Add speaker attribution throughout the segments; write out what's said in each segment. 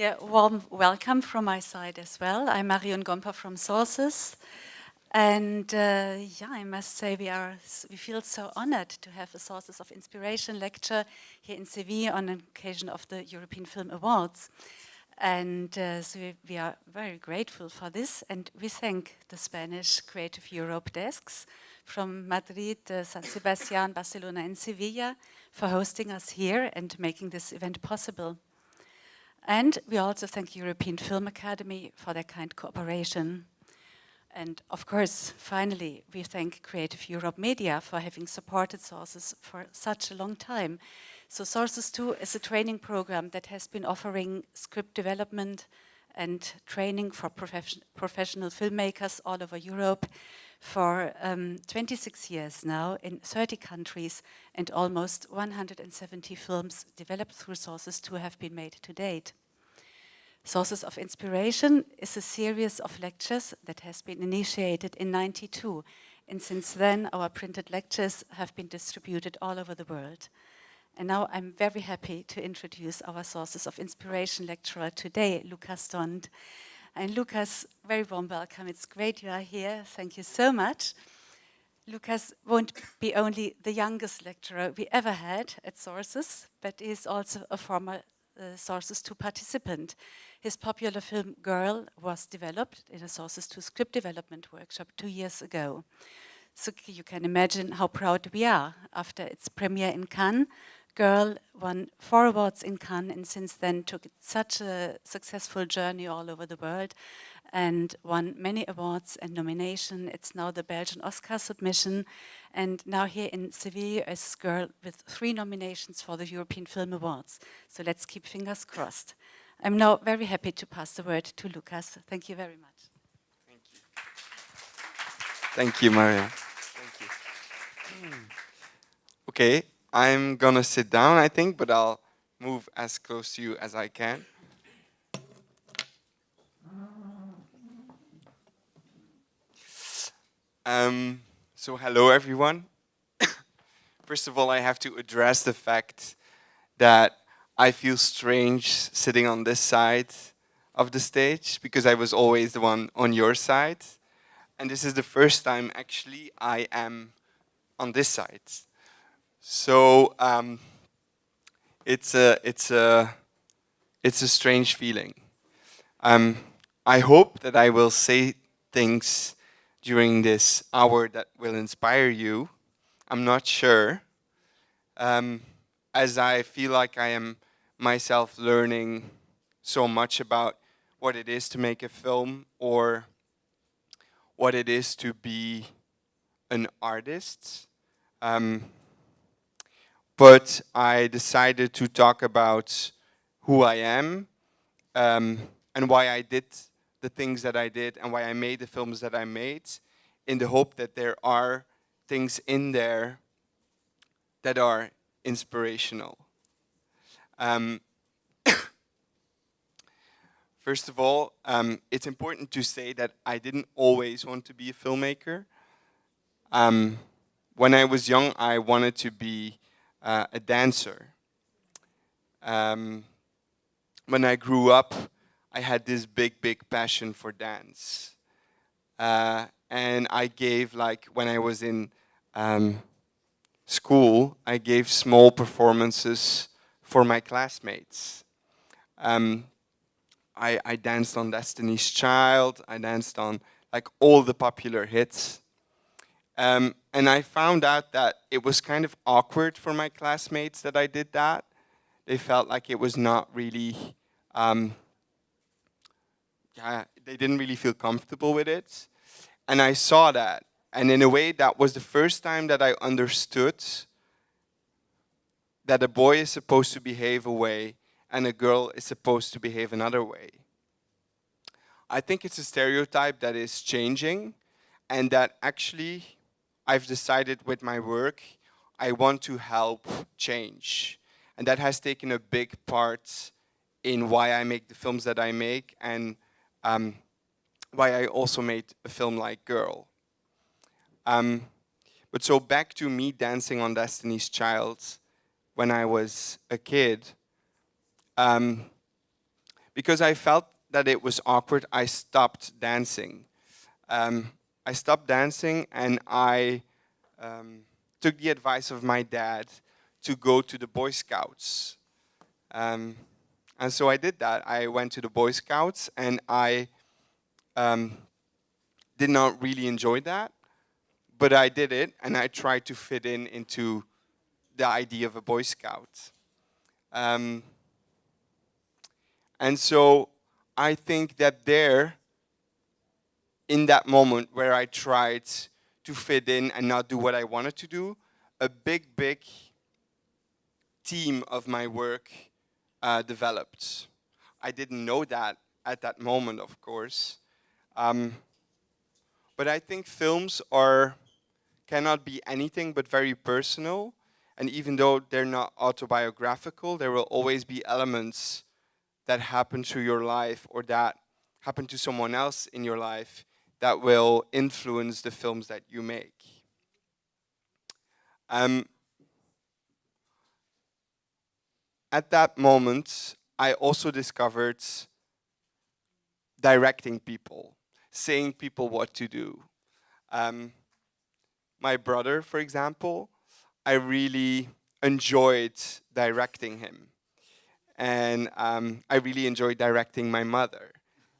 Speaker 1: Yeah, warm welcome from my side as well. I'm Marion Gompper from Sources. And uh, yeah, I must say we are we feel so honored to have a Sources of Inspiration lecture here in Seville on occasion of the European Film Awards. And uh, so we, we are very grateful for this and we thank the Spanish Creative Europe desks from Madrid, uh, San Sebastian, Barcelona and Sevilla for hosting us here and making this event possible. And we also thank European Film Academy for their kind cooperation. And of course, finally, we thank Creative Europe Media for having supported Sources for such a long time. So Sources 2 is a training program that has been offering script development and training for profession professional filmmakers all over Europe for um, 26 years now in 30 countries and almost 170 films developed through Sources to have been made to date. Sources of Inspiration is a series of lectures that has been initiated in 92 and since then our printed lectures have been distributed all over the world. And now I'm very happy to introduce our Sources of Inspiration lecturer today, Lukas Dhont. And Lucas, very warm welcome. It's great you are here. Thank you so much. Lukas won't be only the youngest lecturer we ever had at Sources, but is also a former uh, Sources 2 participant. His popular film Girl was developed in a Sources 2 script development workshop two years ago. So you can imagine how proud we are after its premiere in Cannes Girl won four awards in Cannes and since then took such a successful journey all over the world and won many awards and nomination. It's now the Belgian Oscar submission and now here in Seville is Girl with three nominations for the European Film Awards. So let's keep fingers crossed. I'm now very happy to pass the word to Lukas. Thank you very much.
Speaker 2: Thank you. Thank you, Maria. Thank you. Okay, I'm gonna sit down, I think, but I'll move as close to you as I can. Um, so hello everyone. First of all, I have to address the fact that I feel strange sitting on this side of the stage because I was always the one on your side. And this is the first time actually I am on this side. So um, it's a it's a it's a strange feeling. Um, I hope that I will say things during this hour that will inspire you. I'm not sure, um, as I feel like I am myself learning so much about what it is to make a film or what it is to be an artist. Um, but I decided to talk about who I am um, and why I did the things that I did and why I made the films that I made in the hope that there are things in there that are inspirational. Um, first of all, um, it's important to say that I didn't always want to be a filmmaker. Um, when I was young, I wanted to be uh, a dancer. Um, when I grew up, I had this big, big passion for dance. Uh, and I gave, like, when I was in um, school, I gave small performances for my classmates. Um, I, I danced on Destiny's Child, I danced on, like, all the popular hits. Um, and I found out that it was kind of awkward for my classmates that I did that. They felt like it was not really, um, they didn't really feel comfortable with it. And I saw that. And in a way, that was the first time that I understood that a boy is supposed to behave a way and a girl is supposed to behave another way. I think it's a stereotype that is changing and that actually I've decided with my work, I want to help change. And that has taken a big part in why I make the films that I make and um, why I also made a film like Girl. Um, but so back to me dancing on Destiny's Child when I was a kid. Um, because I felt that it was awkward, I stopped dancing. Um, I stopped dancing and I um, took the advice of my dad to go to the Boy Scouts. Um, and so I did that. I went to the Boy Scouts and I um, did not really enjoy that, but I did it and I tried to fit in into the idea of a Boy Scout. Um, and so I think that there, in that moment where I tried to fit in and not do what I wanted to do, a big, big team of my work uh, developed. I didn't know that at that moment, of course. Um, but I think films are cannot be anything but very personal. And even though they're not autobiographical, there will always be elements that happen to your life or that happen to someone else in your life that will influence the films that you make. Um, at that moment, I also discovered directing people, saying people what to do. Um, my brother, for example, I really enjoyed directing him. And um, I really enjoyed directing my mother.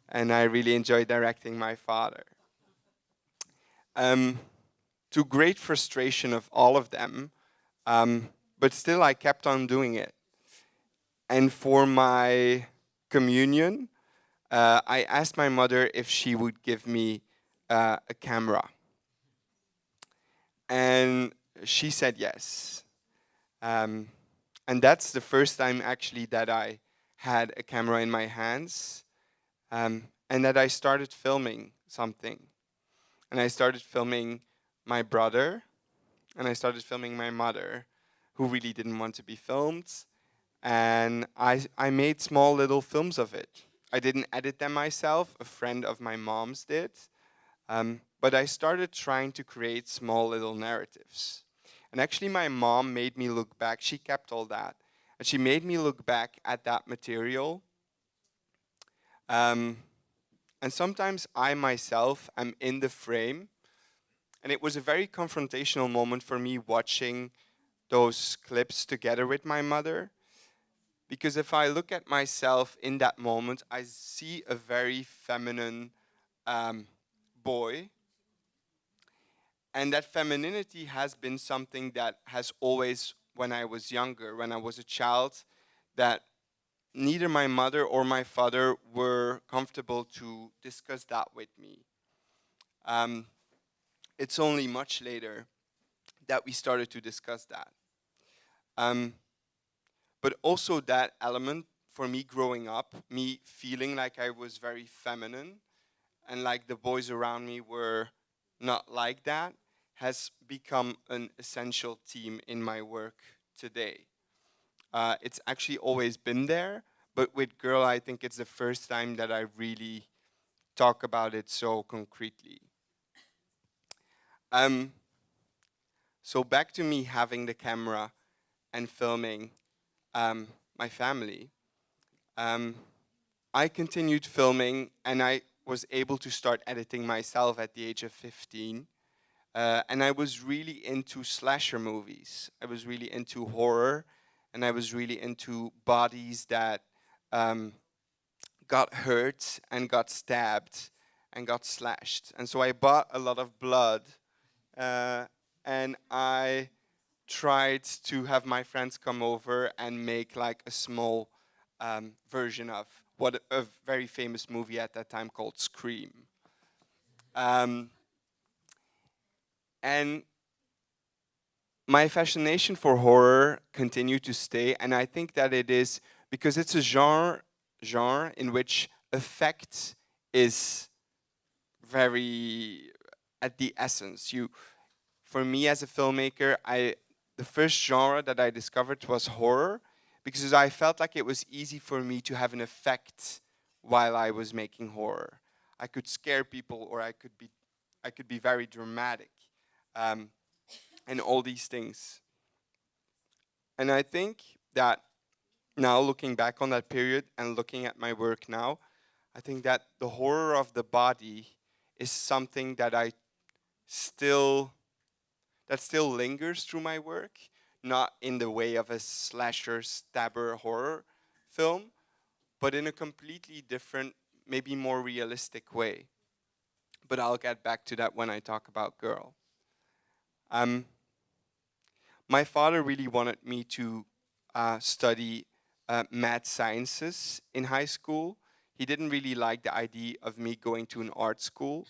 Speaker 2: And I really enjoyed directing my father. Um, to great frustration of all of them, um, but still I kept on doing it. And for my communion, uh, I asked my mother if she would give me uh, a camera. And she said yes. Um, and that's the first time actually that I had a camera in my hands um, and that I started filming something. And I started filming my brother and I started filming my mother who really didn't want to be filmed and I, I made small little films of it. I didn't edit them myself, a friend of my mom's did, um, but I started trying to create small little narratives. And actually my mom made me look back, she kept all that, and she made me look back at that material. Um, and sometimes I myself am in the frame, and it was a very confrontational moment for me watching those clips together with my mother because if I look at myself in that moment, I see a very feminine um, boy. And that femininity has been something that has always, when I was younger, when I was a child, that neither my mother or my father were comfortable to discuss that with me. Um, it's only much later that we started to discuss that. Um, but also that element for me growing up, me feeling like I was very feminine and like the boys around me were not like that, has become an essential theme in my work today. Uh, it's actually always been there, but with Girl, I think it's the first time that I really talk about it so concretely. Um, so back to me having the camera and filming um, my family, um, I continued filming and I was able to start editing myself at the age of 15. Uh, and I was really into slasher movies. I was really into horror and I was really into bodies that um, got hurt and got stabbed and got slashed. And so I bought a lot of blood uh, and I tried to have my friends come over and make like a small um, version of what a very famous movie at that time called Scream. Um, and my fascination for horror continued to stay, and I think that it is because it's a genre, genre in which effect is very at the essence. You, for me as a filmmaker, I the first genre that I discovered was horror because I felt like it was easy for me to have an effect while I was making horror. I could scare people or I could be, I could be very dramatic um, and all these things. And I think that now looking back on that period and looking at my work now, I think that the horror of the body is something that I still that still lingers through my work, not in the way of a slasher stabber horror film, but in a completely different, maybe more realistic way. But I'll get back to that when I talk about Girl. Um, my father really wanted me to uh, study uh, math sciences in high school. He didn't really like the idea of me going to an art school.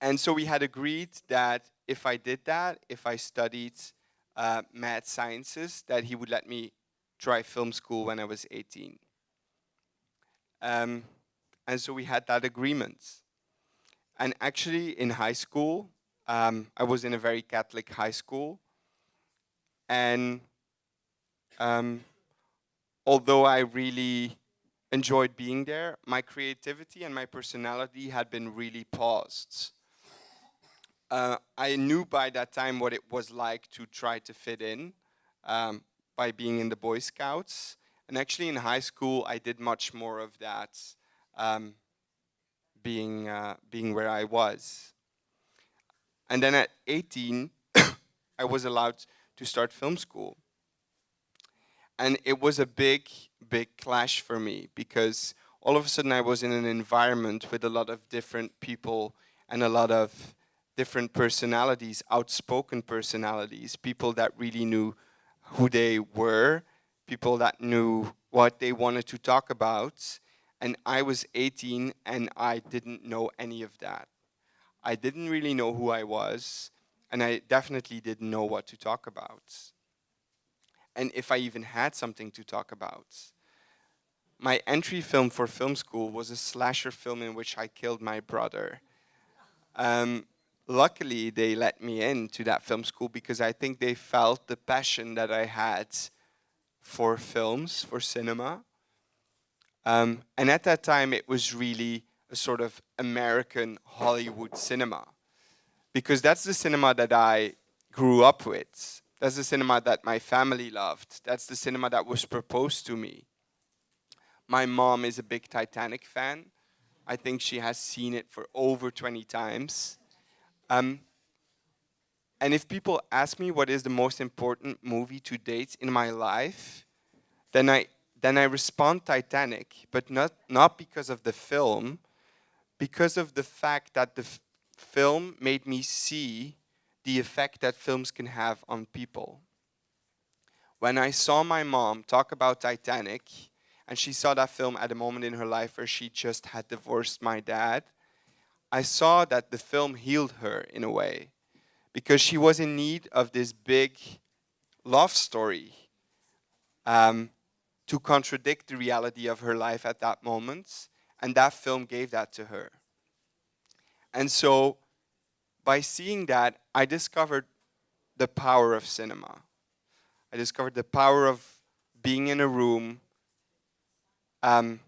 Speaker 2: And so we had agreed that if I did that, if I studied uh, math sciences, that he would let me try film school when I was 18. Um, and so we had that agreement. And actually in high school, um, I was in a very Catholic high school. And um, although I really enjoyed being there, my creativity and my personality had been really paused. Uh, I knew by that time what it was like to try to fit in um, by being in the Boy Scouts. And actually in high school, I did much more of that, um, being, uh, being where I was. And then at 18, I was allowed to start film school. And it was a big, big clash for me because all of a sudden I was in an environment with a lot of different people and a lot of different personalities, outspoken personalities, people that really knew who they were, people that knew what they wanted to talk about. And I was 18 and I didn't know any of that. I didn't really know who I was and I definitely didn't know what to talk about. And if I even had something to talk about. My entry film for film school was a slasher film in which I killed my brother. Um, luckily, they let me into that film school because I think they felt the passion that I had for films, for cinema. Um, and at that time, it was really a sort of American Hollywood cinema. Because that's the cinema that I grew up with. That's the cinema that my family loved. That's the cinema that was proposed to me. My mom is a big Titanic fan. I think she has seen it for over 20 times. Um, and if people ask me what is the most important movie to date in my life, then I then I respond Titanic, but not not because of the film, because of the fact that the film made me see the effect that films can have on people. When I saw my mom talk about Titanic, and she saw that film at a moment in her life where she just had divorced my dad, I saw that the film healed her in a way because she was in need of this big love story um, to contradict the reality of her life at that moment. And that film gave that to her. And so by seeing that, I discovered the power of cinema. I discovered the power of being in a room, um,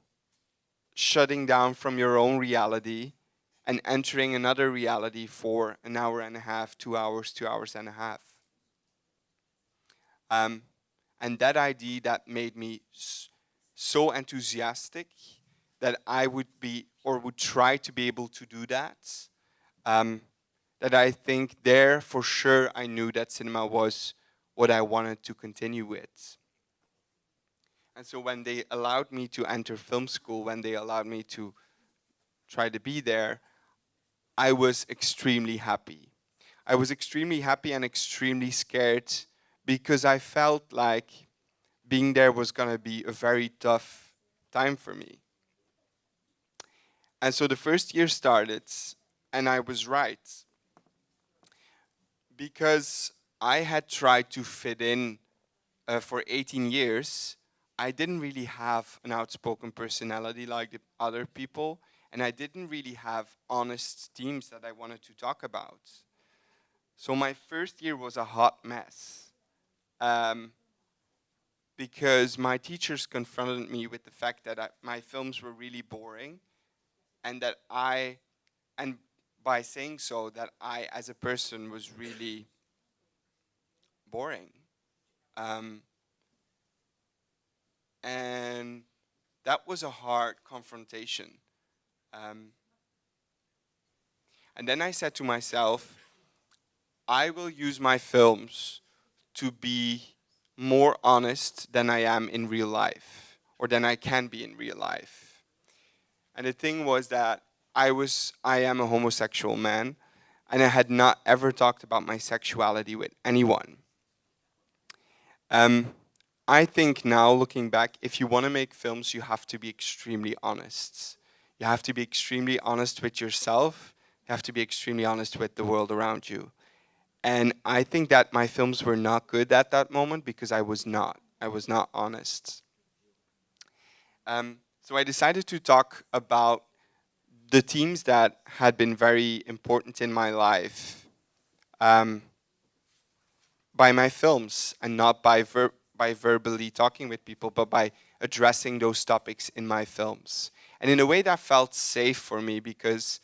Speaker 2: shutting down from your own reality, and entering another reality for an hour and a half, two hours, two hours and a half. Um, and that idea that made me so enthusiastic that I would be or would try to be able to do that. Um, that I think there for sure I knew that cinema was what I wanted to continue with. And so when they allowed me to enter film school, when they allowed me to try to be there, I was extremely happy. I was extremely happy and extremely scared because I felt like being there was going to be a very tough time for me. And so the first year started, and I was right. Because I had tried to fit in uh, for 18 years, I didn't really have an outspoken personality like the other people, and I didn't really have honest themes that I wanted to talk about. So my first year was a hot mess. Um, because my teachers confronted me with the fact that I, my films were really boring and that I, and by saying so, that I as a person was really boring. Um, And that was a hard confrontation. Um, and then I said to myself, I will use my films to be more honest than I am in real life, or than I can be in real life. And the thing was that I was, I am a homosexual man, and I had not ever talked about my sexuality with anyone. Um, I think now, looking back, if you want to make films, you have to be extremely honest. You have to be extremely honest with yourself. You have to be extremely honest with the world around you. And I think that my films were not good at that moment because I was not. I was not honest. Um, so I decided to talk about the themes that had been very important in my life um, by my films and not by ver by verbally talking with people, but by addressing those topics in my films. And in a way that felt safe for me because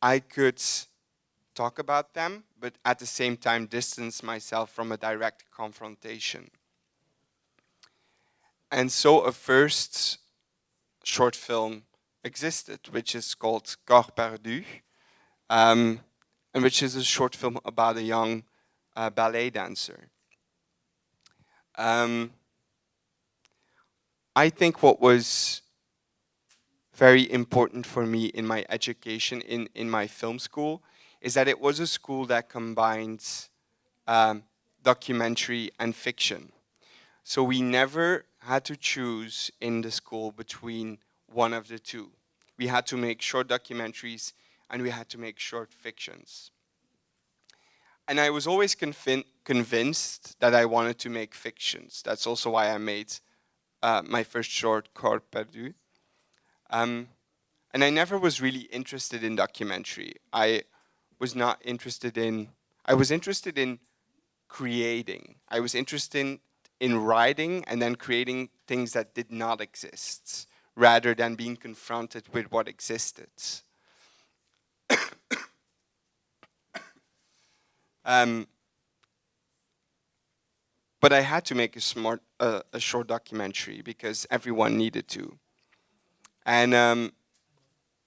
Speaker 2: I could talk about them, but at the same time distance myself from a direct confrontation. And so a first short film existed, which is called Corps Perdu, um, and which is a short film about a young uh, ballet dancer. Um, I think what was very important for me in my education in, in my film school is that it was a school that combines um, documentary and fiction. So we never had to choose in the school between one of the two. We had to make short documentaries and we had to make short fictions. And I was always convin convinced that I wanted to make fictions. That's also why I made uh, my first short, Corps Perdu. Um, and I never was really interested in documentary. I was not interested in, I was interested in creating. I was interested in, in writing and then creating things that did not exist, rather than being confronted with what existed. Um, but I had to make a smart, uh, a short documentary because everyone needed to. And um,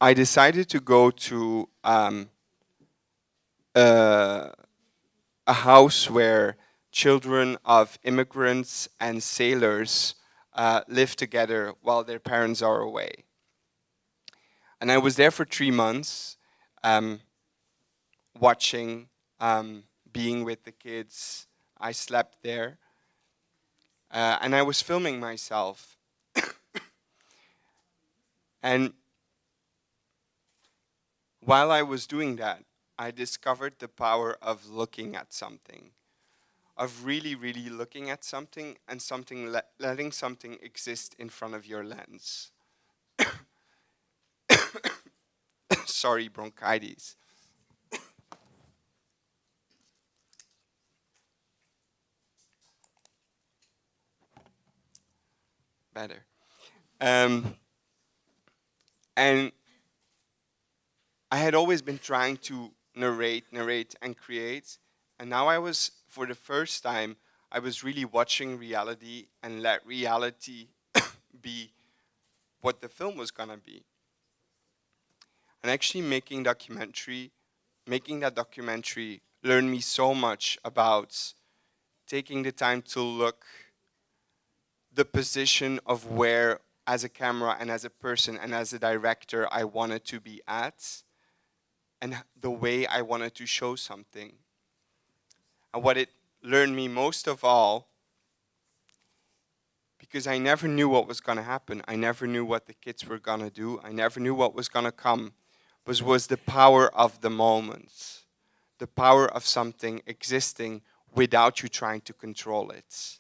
Speaker 2: I decided to go to um, uh, a house where children of immigrants and sailors uh, live together while their parents are away. And I was there for three months, um, watching um, being with the kids. I slept there. Uh, and I was filming myself. And while I was doing that, I discovered the power of looking at something, of really, really looking at something and something le letting something exist in front of your lens. Sorry, bronchitis. better. Um, and I had always been trying to narrate, narrate, and create. And now I was, for the first time, I was really watching reality and let reality be what the film was gonna be. And actually making documentary, making that documentary learned me so much about taking the time to look the position of where as a camera and as a person and as a director I wanted to be at and the way I wanted to show something. And what it learned me most of all, because I never knew what was going to happen. I never knew what the kids were going to do. I never knew what was going to come, was, was the power of the moment, the power of something existing without you trying to control it.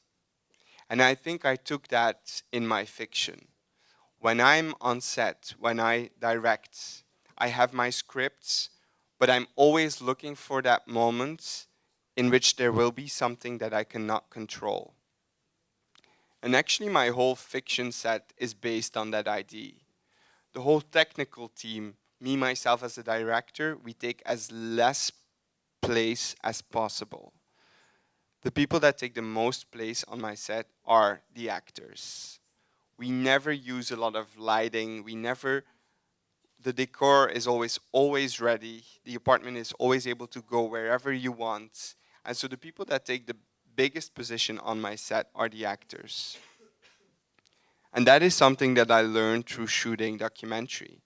Speaker 2: And I think I took that in my fiction. When I'm on set, when I direct, I have my scripts, but I'm always looking for that moment in which there will be something that I cannot control. And actually my whole fiction set is based on that idea. The whole technical team, me myself as a director, we take as less place as possible. the people that take the most place on my set are the actors. We never use a lot of lighting. We never, the decor is always, always ready. The apartment is always able to go wherever you want. And so the people that take the biggest position on my set are the actors. And that is something that I learned through shooting documentary.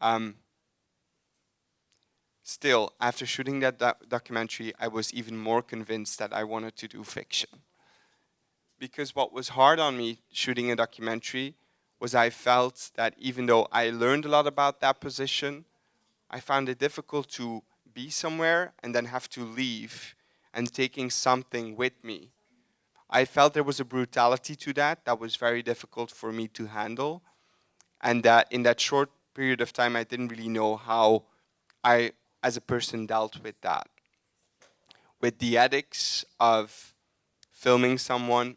Speaker 2: Um, still, after shooting that do documentary, I was even more convinced that I wanted to do fiction. Because what was hard on me shooting a documentary was I felt that even though I learned a lot about that position, I found it difficult to be somewhere and then have to leave and taking something with me. I felt there was a brutality to that that was very difficult for me to handle and that in that short period of time I didn't really know how I as a person dealt with that. With the ethics of filming someone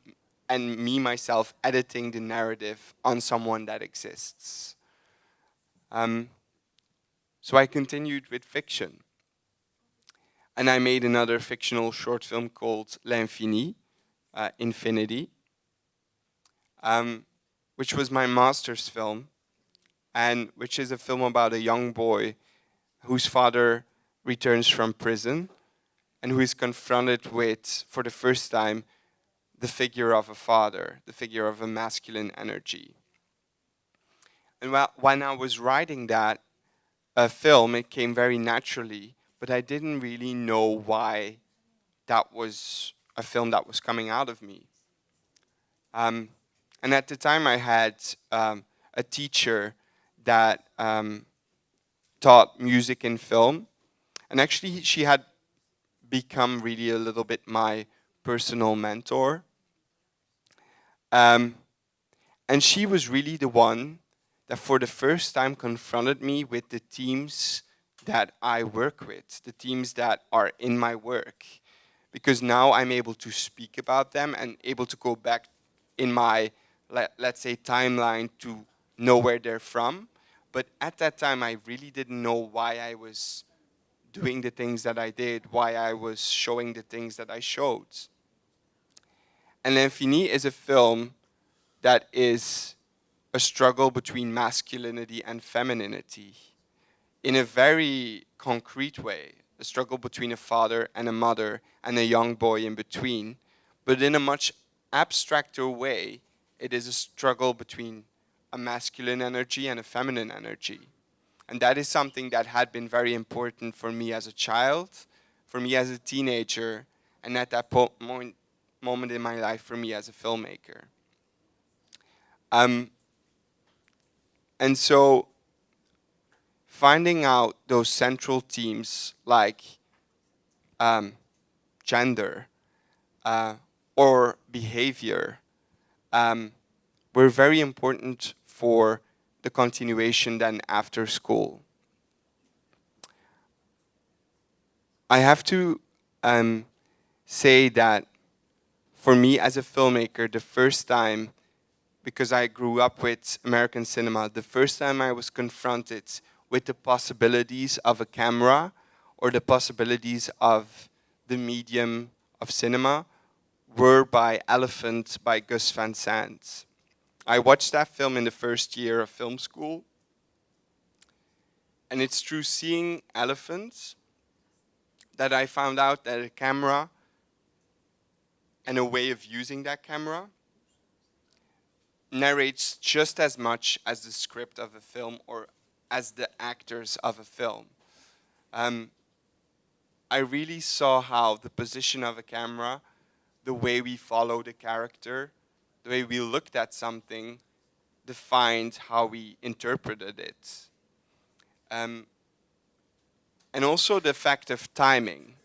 Speaker 2: and me myself editing the narrative on someone that exists. Um, so I continued with fiction. And I made another fictional short film called L'Infini, uh, Infinity, um, which was my master's film, and which is a film about a young boy whose father returns from prison and who is confronted with, for the first time, the figure of a father, the figure of a masculine energy. And when I was writing that uh, film, it came very naturally, but I didn't really know why that was a film that was coming out of me. Um, and at the time I had um, a teacher that um, taught music and film. And actually, she had become really a little bit my personal mentor. Um, and she was really the one that for the first time confronted me with the teams that I work with, the teams that are in my work. Because now I'm able to speak about them and able to go back in my, let, let's say, timeline to know where they're from. But at that time, I really didn't know why I was doing the things that I did, why I was showing the things that I showed. And L'Infini is a film that is a struggle between masculinity and femininity in a very concrete way, a struggle between a father and a mother and a young boy in between. But in a much abstracter way, it is a struggle between a masculine energy and a feminine energy. And that is something that had been very important for me as a child, for me as a teenager, and at that moment, moment in my life for me as a filmmaker. Um, and so finding out those central themes like um, gender uh, or behavior um, were very important for the continuation then after school. I have to um, say that for me as a filmmaker, the first time, because I grew up with American cinema, the first time I was confronted with the possibilities of a camera or the possibilities of the medium of cinema were by Elephant by Gus Van Sant. I watched that film in the first year of film school. And it's through seeing elephants that I found out that a camera and a way of using that camera narrates just as much as the script of a film or as the actors of a film. Um, I really saw how the position of a camera, the way we follow the character, the way we looked at something defined how we interpreted it. Um, and also the fact of timing,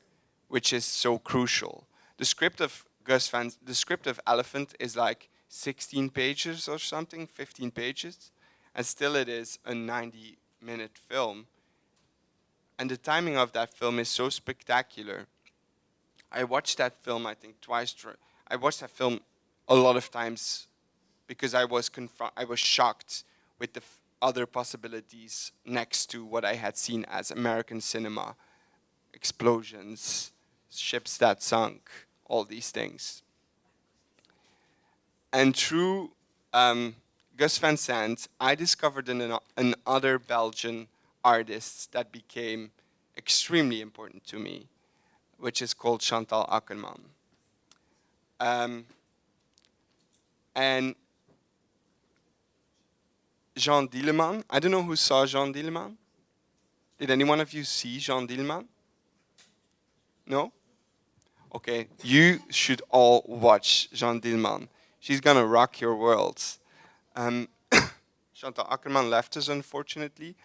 Speaker 2: which is so crucial. The script of Gus the script of Elephant is like 16 pages or something, 15 pages, and still it is a 90 minute film. And the timing of that film is so spectacular. I watched that film, I think, twice. I watched that film a lot of times because I was I was shocked with the other possibilities next to what I had seen as American cinema, explosions, ships that sunk, all these things. And through um, Gus Van Sant, I discovered an, another Belgian artist that became extremely important to me, which is called Chantal Akerman. Um, and Jeanne Dielman, I don't know who saw Jeanne Dielman. Did anyone of you see Jeanne Dielman? No? Okay, you should all watch Jeanne Dielman. She's gonna rock your worlds. Um, Chantal Akerman left us, unfortunately.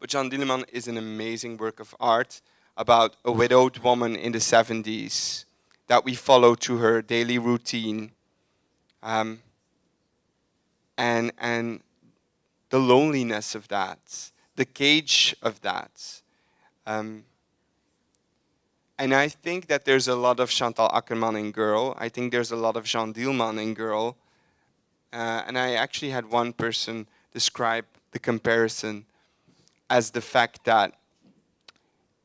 Speaker 2: But Jeanne Dielman is an amazing work of art about a widowed woman in the 70s that we follow through her daily routine. Um, and, and the loneliness of that, the cage of that. Um, and I think that there's a lot of Chantal Akerman in Girl. I think there's a lot of Jeanne Dielman in Girl. Uh, and I actually had one person describe the comparison as the fact that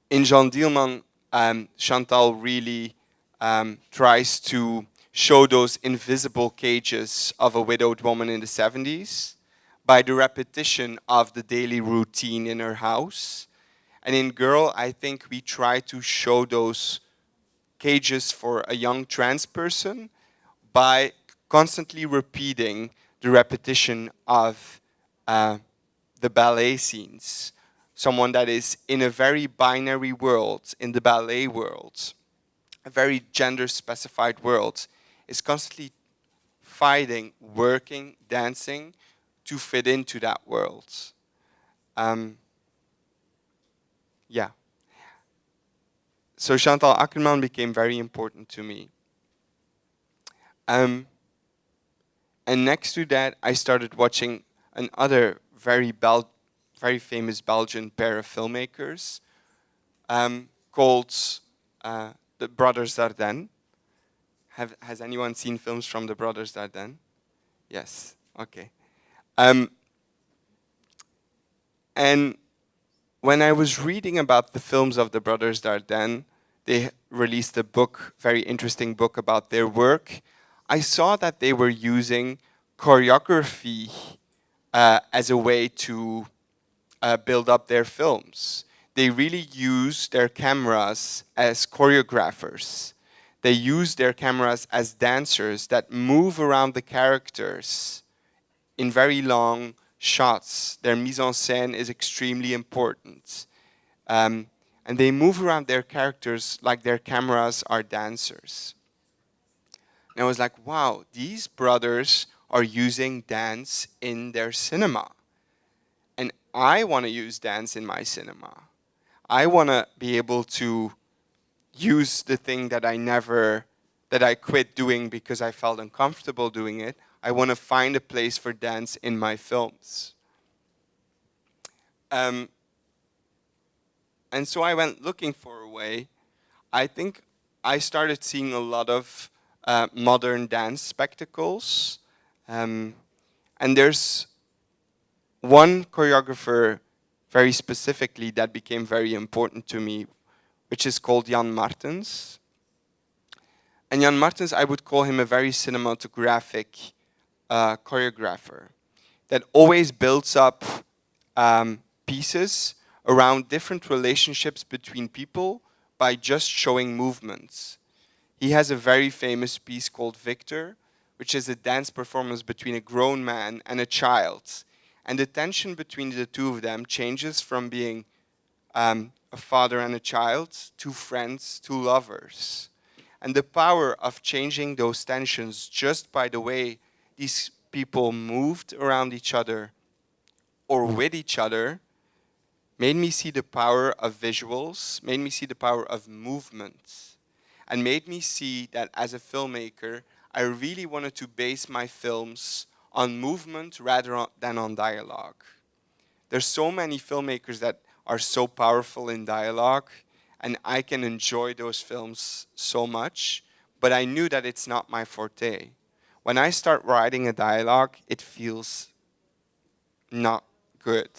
Speaker 2: in Jeanne Dielman, um, Chantal really um, tries to show those invisible cages of a widowed woman in the 70s by the repetition of the daily routine in her house. And in Girl, I think we try to show those cages for a young trans person by constantly repeating the repetition of uh, the ballet scenes. Someone that is in a very binary world, in the ballet world, a very gender specified world, is constantly fighting, working, dancing to fit into that world. Um, yeah. So Chantal Akerman became very important to me. Um, and next to that, I started watching another very Bel very famous Belgian pair of filmmakers um, called uh, the Brothers Dardenne. Have, has anyone seen films from the Brothers Dardenne? Yes, okay. Um, and when I was reading about the films of the Brothers Dardenne, they released a book, very interesting book about their work, I saw that they were using choreography uh, as a way to uh, build up their films. They really use their cameras as choreographers. They use their cameras as dancers that move around the characters in very long shots. Their mise en scène is extremely important. Um, and they move around their characters like their cameras are dancers. And I was like, wow, these brothers are using dance in their cinema. And I want to use dance in my cinema. I want to be able to use the thing that I never, that I quit doing because I felt uncomfortable doing it. I want to find a place for dance in my films. Um, and so I went looking for a way. I think I started seeing a lot of uh, modern dance spectacles. Um, and there's one choreographer very specifically that became very important to me, which is called Jan Martens. And Jan Martens, I would call him a very cinematographic uh, choreographer that always builds up um, pieces around different relationships between people by just showing movements. He has a very famous piece called Victor, which is a dance performance between a grown man and a child. And the tension between the two of them changes from being um, a father and a child to friends to lovers. And the power of changing those tensions just by the way these people moved around each other or with each other made me see the power of visuals, made me see the power of movement and made me see that as a filmmaker, I really wanted to base my films on movement rather than on dialogue. There's so many filmmakers that are so powerful in dialogue, and I can enjoy those films so much, but I knew that it's not my forte. When I start writing a dialogue, it feels not good.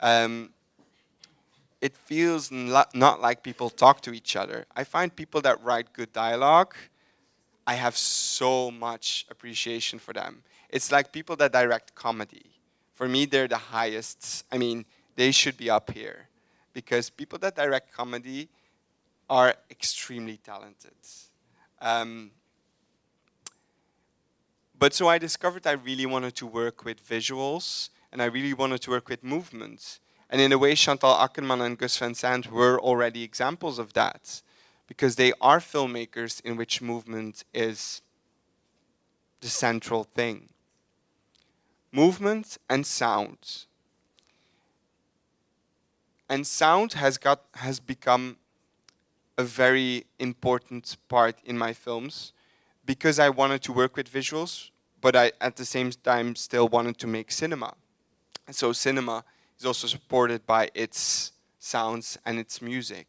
Speaker 2: Um, it feels not like people talk to each other. I find people that write good dialogue, I have so much appreciation for them. It's like people that direct comedy. For me, they're the highest. I mean, they should be up here because people that direct comedy are extremely talented. Um, but so I discovered I really wanted to work with visuals and I really wanted to work with movements. And in a way, Chantal Akerman and Gus Van Sant were already examples of that because they are filmmakers in which movement is the central thing. Movement and sound. And sound has got has become a very important part in my films because I wanted to work with visuals, but I at the same time still wanted to make cinema. And so cinema is also supported by its sounds and its music.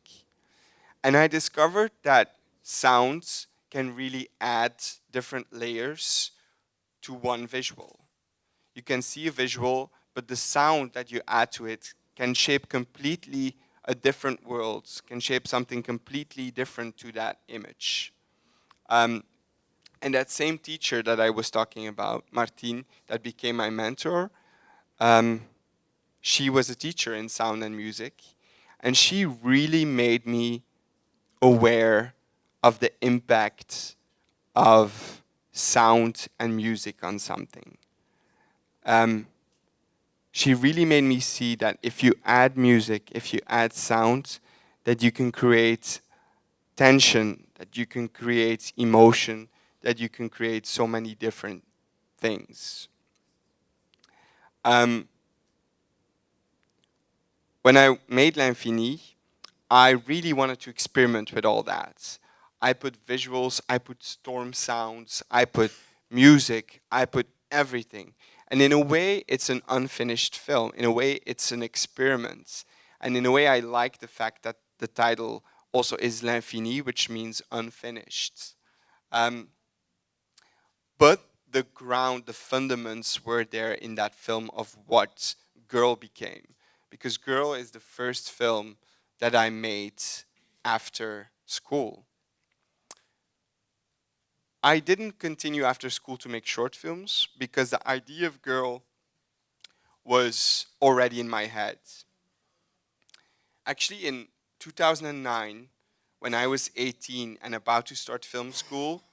Speaker 2: And I discovered that sounds can really add different layers to one visual. You can see a visual, but the sound that you add to it can shape completely a different world, can shape something completely different to that image. Um, and that same teacher that I was talking about, Martine, that became my mentor, um, she was a teacher in sound and music, and she really made me aware of the impact of sound and music on something. Um, she really made me see that if you add music, if you add sound, that you can create tension, that you can create emotion, that you can create so many different things. Um, when I made L'Infini, I really wanted to experiment with all that. I put visuals, I put storm sounds, I put music, I put everything. And in a way, it's an unfinished film. In a way, it's an experiment. And in a way, I like the fact that the title also is L'Infini, which means unfinished. Um, but the ground, the fundaments were there in that film of what Girl became. Because Girl is the first film that I made after school. I didn't continue after school to make short films because the idea of Girl was already in my head. Actually, in 2009, when I was 18 and about to start film school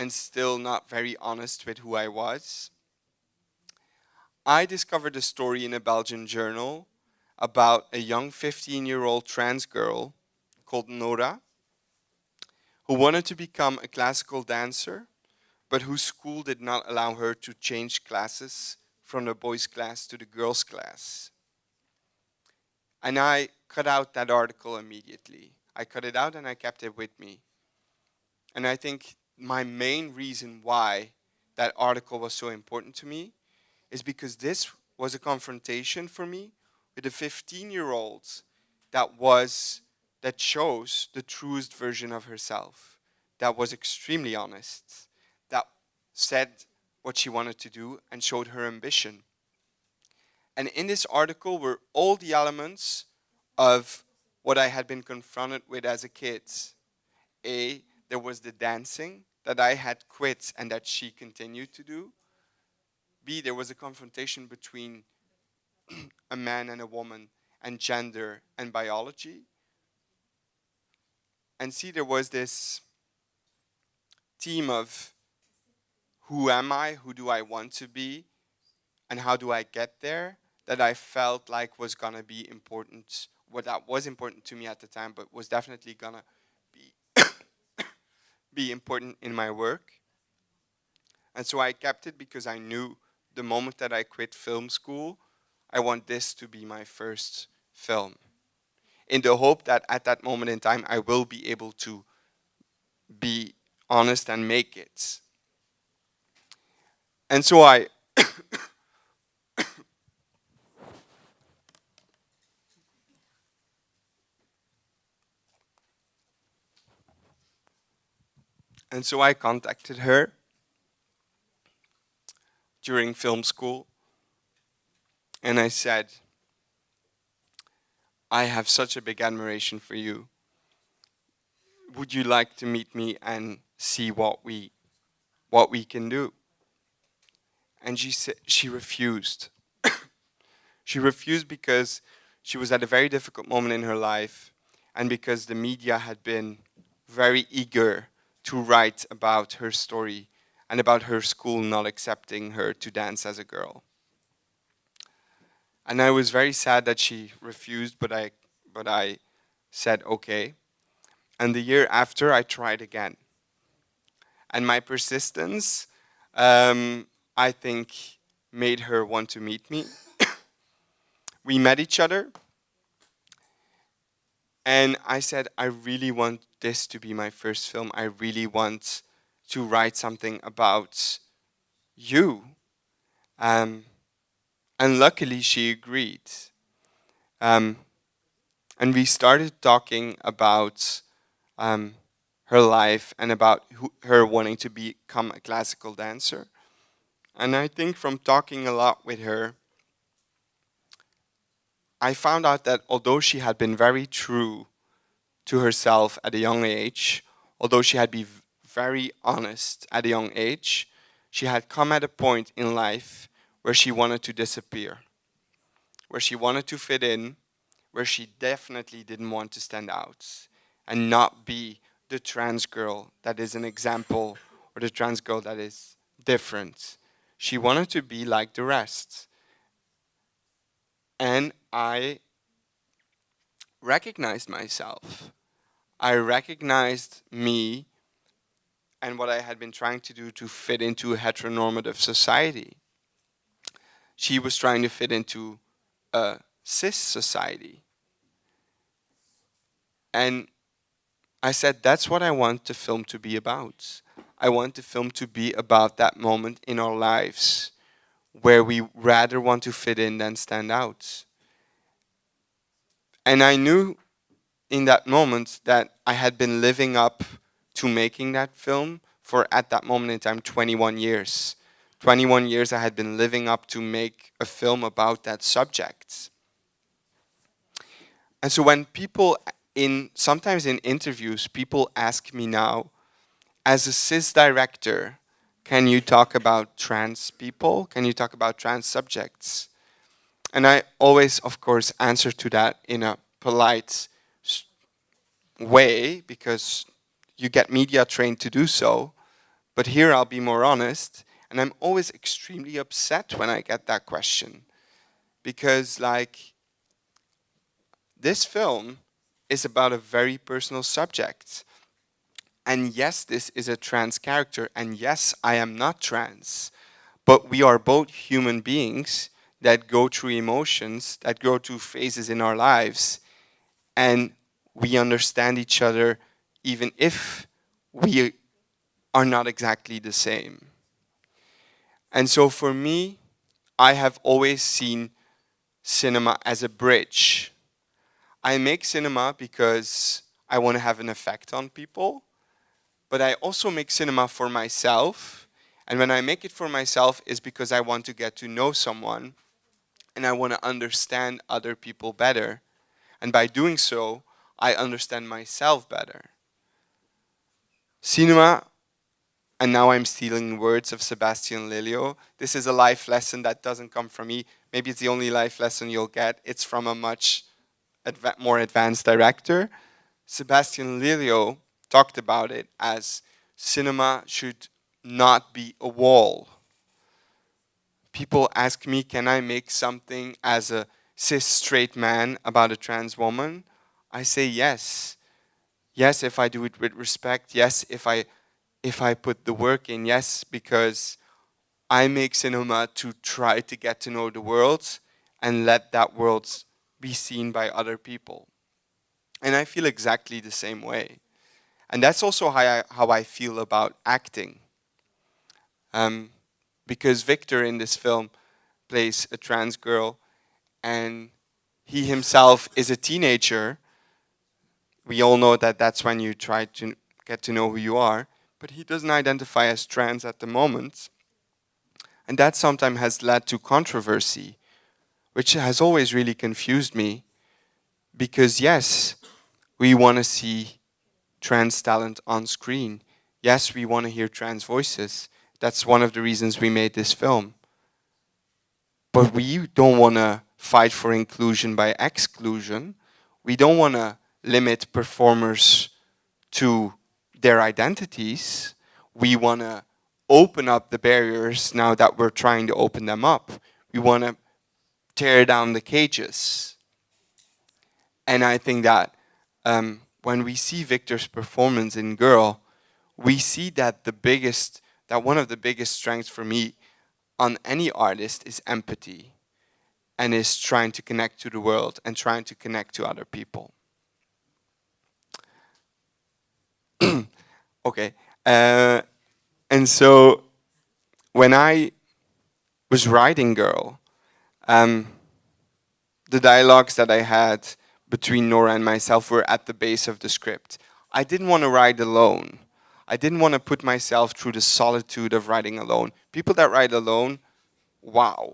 Speaker 2: and still not very honest with who I was, I discovered a story in a Belgian journal about a young 15-year-old trans girl called Nora who wanted to become a classical dancer, but whose school did not allow her to change classes from the boys' class to the girls' class. And I cut out that article immediately. I cut it out and I kept it with me. And I think my main reason why that article was so important to me is because this was a confrontation for me with a 15-year-old that was that chose the truest version of herself, that was extremely honest, that said what she wanted to do and showed her ambition. And in this article were all the elements of what I had been confronted with as a kid. A, there was the dancing that I had quit and that she continued to do. B, there was a confrontation between a man and a woman and gender and biology. And C, there was this theme of who am I, who do I want to be, and how do I get there that I felt like was gonna be important, what that was important to me at the time, but was definitely gonna be, be important in my work. And so I kept it because I knew the moment that I quit film school, I want this to be my first film in the hope that at that moment in time I will be able to be honest and make it. And so I And so I contacted her during film school and I said, I have such a big admiration for you. Would you like to meet me and see what we, what we can do? And she said, she refused. she refused because she was at a very difficult moment in her life and because the media had been very eager to write about her story and about her school not accepting her to dance as a girl. And I was very sad that she refused, but I, but I said okay. And the year after, I tried again. And my persistence, um, I think, made her want to meet me. we met each other. And I said, I really want this to be my first film. I really want to write something about you. Um, and luckily she agreed. Um, and we started talking about um, her life and about who, her wanting to become a classical dancer. And I think from talking a lot with her, I found out that although she had been very true to herself at a young age, although she had been very honest at a young age, she had come at a point in life where she wanted to disappear, where she wanted to fit in, where she definitely didn't want to stand out and not be the trans girl that is an example or the trans girl that is different. She wanted to be like the rest. And I recognized myself. I recognized me and what I had been trying to do to fit into a heteronormative society. She was trying to fit into a cis society. And I said, that's what I want the film to be about. I want the film to be about that moment in our lives where we rather want to fit in than stand out. And I knew in that moment that I had been living up to making that film for at that moment in time 21 years. 21 years I had been living up to make a film about that subject. And so when people in sometimes in interviews people ask me now as a cis director can you talk about trans people? Can you talk about trans subjects? And I always, of course, answer to that in a polite way because you get media trained to do so. But here I'll be more honest. And I'm always extremely upset when I get that question. Because like, this film is about a very personal subject. And yes, this is a trans character. And yes, I am not trans. But we are both human beings that go through emotions, that go through phases in our lives. And we understand each other even if we are not exactly the same. And so for me, I have always seen cinema as a bridge. I make cinema because I want to have an effect on people, but I also make cinema for myself. And when I make it for myself is because I want to get to know someone and I want to understand other people better. And by doing so, I understand myself better. Cinema, and now I'm stealing words of Sebastian Lelio. This is a life lesson that doesn't come from me. Maybe it's the only life lesson you'll get. It's from a much adva more advanced director. Sebastian Lelio talked about it as cinema should not be a wall. People ask me, can I make something as a cis straight man about a trans woman? I say yes. Yes, if I do it with respect. Yes, if I, if I put the work in. Yes, because I make cinema to try to get to know the world and let that world be seen by other people. And I feel exactly the same way. And that's also how I, how I feel about acting. Um, because Victor in this film plays a trans girl and he himself is a teenager we all know that that's when you try to get to know who you are, but he doesn't identify as trans at the moment. And that sometimes has led to controversy, which has always really confused me, because yes, we want to see trans talent on screen. Yes, we want to hear trans voices. That's one of the reasons we made this film. But we don't want to fight for inclusion by exclusion. We don't want to limit performers to their identities. We want to open up the barriers now that we're trying to open them up. We want to tear down the cages. And I think that um, when we see Victor's performance in Girl, we see that the biggest, that one of the biggest strengths for me on any artist is empathy and is trying to connect to the world and trying to connect to other people. okay, uh, and so when I was writing Girl, um, the dialogues that I had between Nora and myself were at the base of the script. I didn't want to write alone. I didn't want to put myself through the solitude of writing alone. People that write alone, wow.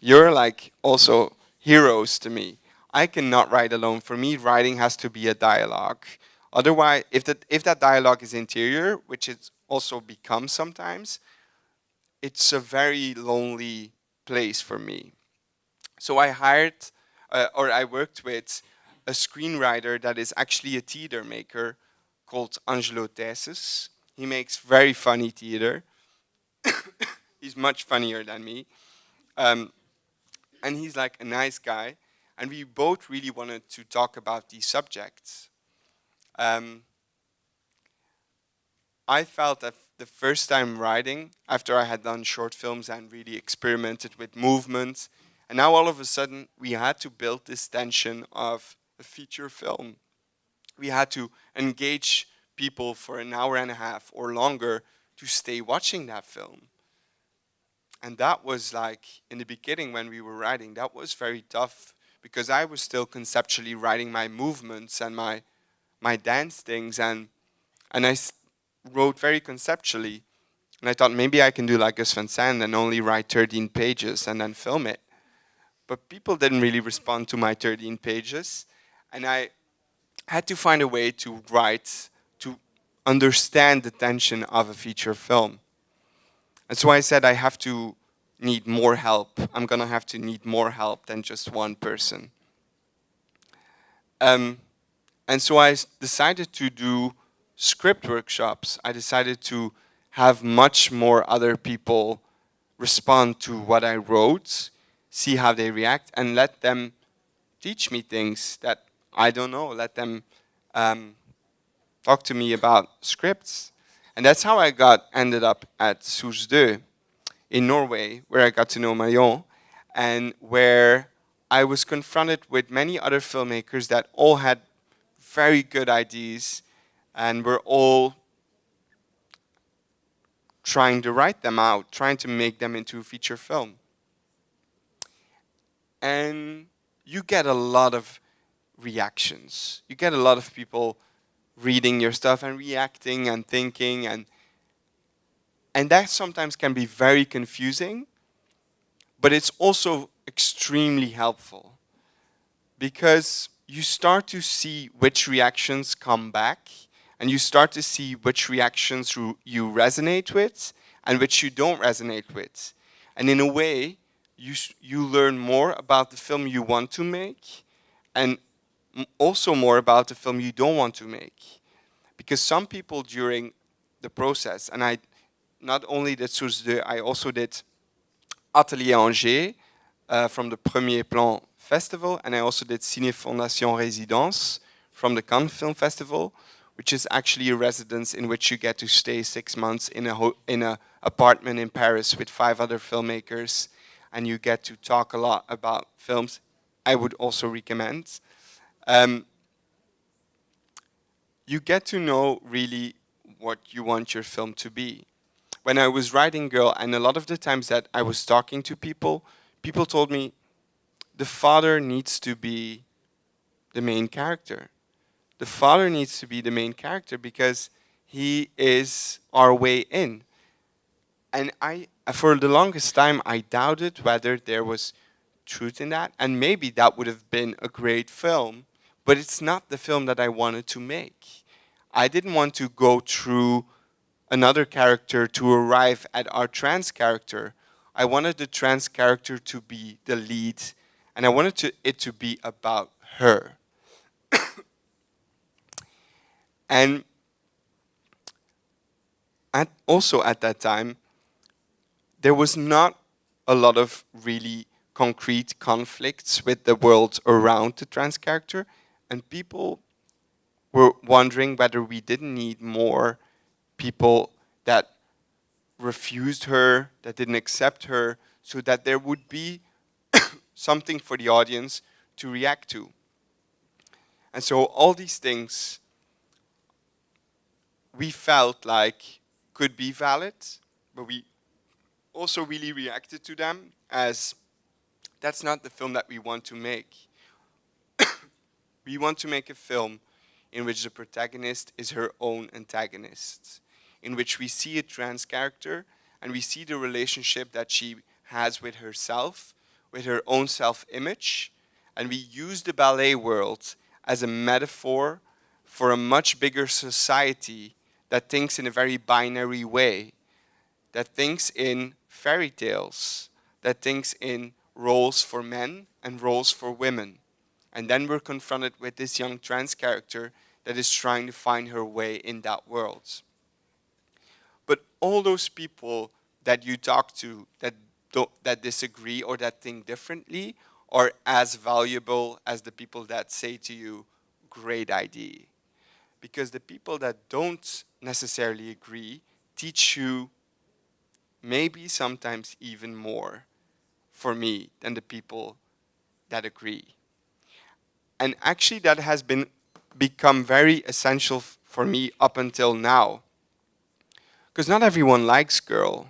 Speaker 2: You're like also heroes to me. I cannot write alone. For me, writing has to be a dialogue. Otherwise, if that, if that dialogue is interior, which it also becomes sometimes, it's a very lonely place for me. So I hired, uh, or I worked with a screenwriter that is actually a theater maker called Angelo Tijssens. He makes very funny theater. he's much funnier than me. Um, and he's like a nice guy. And we both really wanted to talk about these subjects. Um, I felt that the first time writing, after I had done short films and really experimented with movement, and now all of a sudden we had to build this tension of a feature film. We had to engage people for an hour and a half or longer to stay watching that film. And that was like, in the beginning when we were writing, that was very tough because I was still conceptually writing my movements and my, my dance things and, and I wrote very conceptually. And I thought maybe I can do like Gus Van and only write 13 pages and then film it. But people didn't really respond to my 13 pages. And I had to find a way to write, to understand the tension of a feature film. And so I said I have to need more help. I'm gonna have to need more help than just one person. Um, and so I decided to do script workshops. I decided to have much more other people respond to what I wrote, see how they react, and let them teach me things that I don't know, let them um, talk to me about scripts. And that's how I got ended up at Source 2 in Norway, where I got to know Marion, and where I was confronted with many other filmmakers that all had very good ideas and were all trying to write them out, trying to make them into a feature film. And you get a lot of reactions. You get a lot of people reading your stuff and reacting and thinking and and that sometimes can be very confusing, but it's also extremely helpful because you start to see which reactions come back and you start to see which reactions you resonate with and which you don't resonate with. And in a way, you, you learn more about the film you want to make and also more about the film you don't want to make. Because some people during the process, and I not only did Source 2, I also did Atelier Angers uh, from the Premiers Plans Festival, and I also did Ciné Fondation Résidence from the Cannes Film Festival, which is actually a residence in which you get to stay six months in a in a apartment in Paris with five other filmmakers, and you get to talk a lot about films. I would also recommend. Um, you get to know really what you want your film to be. When I was writing Girl, and a lot of the times that I was talking to people, people told me, the father needs to be the main character. The father needs to be the main character because he is our way in. And I, for the longest time, I doubted whether there was truth in that. And maybe that would have been a great film but it's not the film that I wanted to make. I didn't want to go through another character to arrive at our trans character. I wanted the trans character to be the lead, and I wanted to, it to be about her. and at, also at that time, there was not a lot of really concrete conflicts with the world around the trans character, and people were wondering whether we didn't need more people that refused her, that didn't accept her, so that there would be something for the audience to react to. And so all these things we felt like could be valid, but we also really reacted to them as that's not the film that we want to make. We want to make a film in which the protagonist is her own antagonist, in which we see a trans character and we see the relationship that she has with herself, with her own self-image, and we use the ballet world as a metaphor for a much bigger society that thinks in a very binary way, that thinks in fairy tales, that thinks in roles for men and roles for women. And then we're confronted with this young trans character that is trying to find her way in that world. But all those people that you talk to that, that disagree or that think differently are as valuable as the people that say to you, great idea. Because the people that don't necessarily agree teach you maybe sometimes even more for me than the people that agree. And actually that has been become very essential for me up until now. Because not everyone likes girl.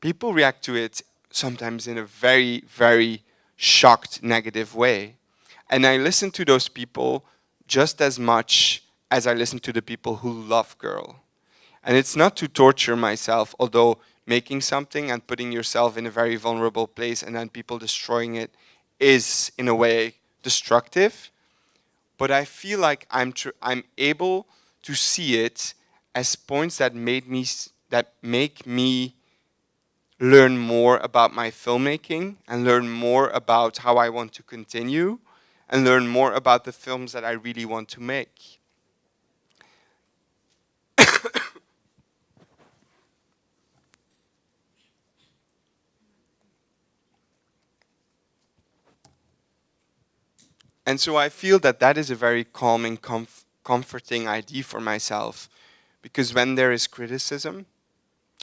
Speaker 2: People react to it sometimes in a very, very shocked, negative way. And I listen to those people just as much as I listen to the people who love girl. And it's not to torture myself, although making something and putting yourself in a very vulnerable place and then people destroying it is, in a way, destructive. But I feel like I'm, I'm able to see it as points that made me that make me learn more about my filmmaking and learn more about how I want to continue and learn more about the films that I really want to make. And so I feel that that is a very calming, comf comforting idea for myself. Because when there is criticism,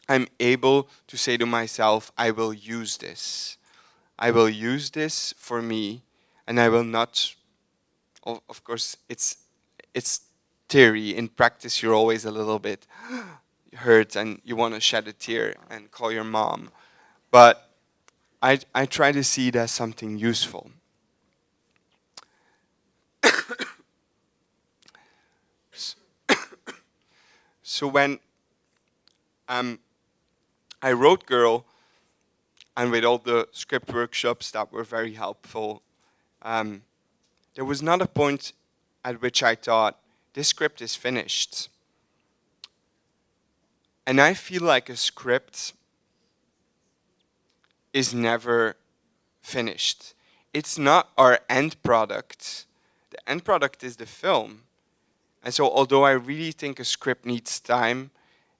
Speaker 2: I'm able to say to myself, I will use this. I will use this for me, and I will not, of course, it's, it's theory. In practice, you're always a little bit hurt and you want to shed a tear and call your mom. But I, I try to see it as something useful. So when um, I wrote Girl, and with all the script workshops that were very helpful, um, there was not a point at which I thought, this script is finished. And I feel like a script is never finished. It's not our end product. The end product is the film. And so although I really think a script needs time,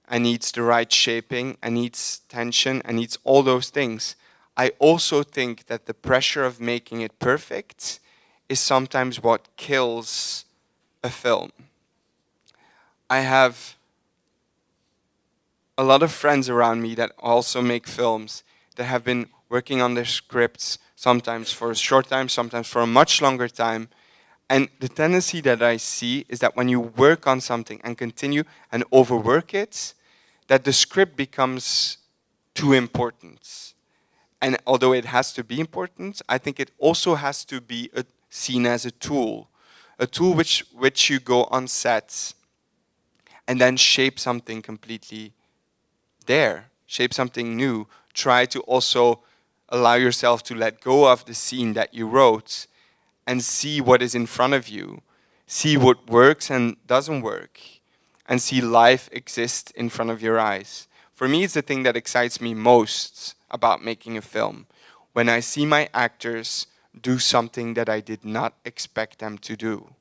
Speaker 2: and needs the right shaping, and needs tension, and needs all those things, I also think that the pressure of making it perfect is sometimes what kills a film. I have a lot of friends around me that also make films that have been working on their scripts sometimes for a short time, sometimes for a much longer time, and the tendency that I see is that when you work on something and continue and overwork it, that the script becomes too important. And although it has to be important, I think it also has to be a, seen as a tool. A tool which, which you go on set and then shape something completely there, shape something new. Try to also allow yourself to let go of the scene that you wrote and see what is in front of you, see what works and doesn't work, and see life exist in front of your eyes. For me, it's the thing that excites me most about making a film. When I see my actors do something that I did not expect them to do.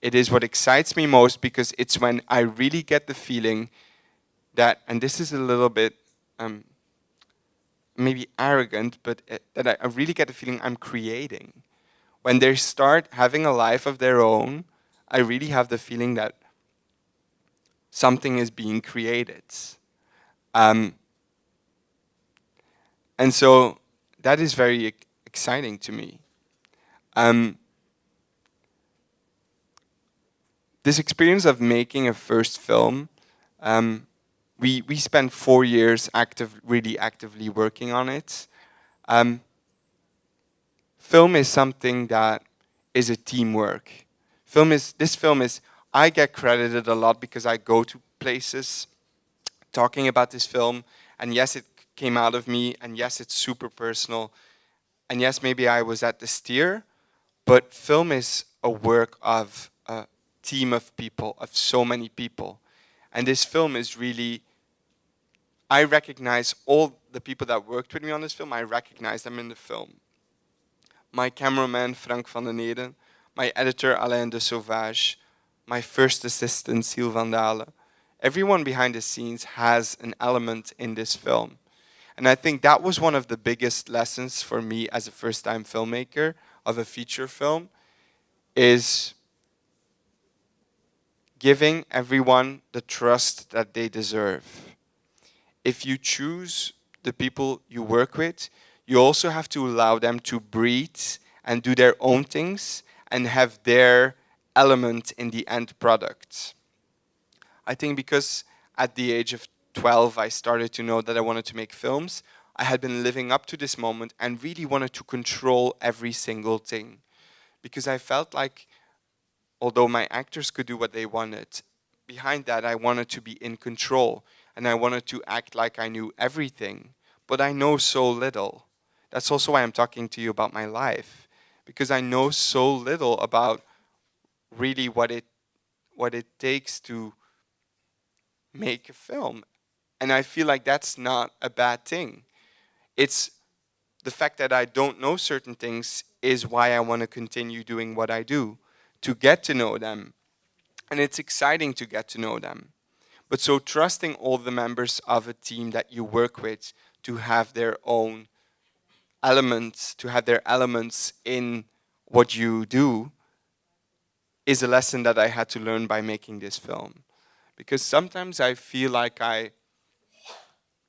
Speaker 2: It is what excites me most because it's when I really get the feeling that, and this is a little bit um, maybe arrogant, but uh, that I, I really get the feeling I'm creating. When they start having a life of their own, I really have the feeling that something is being created. Um, and so that is very exciting to me. Um, this experience of making a first film, um, we, we spent four years active, really actively working on it. Um, film is something that is a teamwork. Film is, this film is, I get credited a lot because I go to places talking about this film, and yes, it came out of me, and yes, it's super personal, and yes, maybe I was at the steer, but film is a work of a team of people, of so many people. And this film is really, I recognize all the people that worked with me on this film, I recognize them in the film. My cameraman, Frank van den Eeden, my editor, Alain Dessauvage, my first assistant, Siel van Dalen. Everyone behind the scenes has an element in this film. And I think that was one of the biggest lessons for me as a first-time filmmaker, of a feature film is giving everyone the trust that they deserve. If you choose the people you work with, you also have to allow them to breathe and do their own things and have their element in the end product. I think because at the age of 12 I started to know that I wanted to make films, I had been living up to this moment and really wanted to control every single thing. Because I felt like, although my actors could do what they wanted, behind that I wanted to be in control and I wanted to act like I knew everything. But I know so little. That's also why I'm talking to you about my life. Because I know so little about really what it, what it takes to make a film. And I feel like that's not a bad thing. It's the fact that I don't know certain things is why I want to continue doing what I do, to get to know them. And it's exciting to get to know them. But so trusting all the members of a team that you work with to have their own elements, to have their elements in what you do, is a lesson that I had to learn by making this film. Because sometimes I feel like I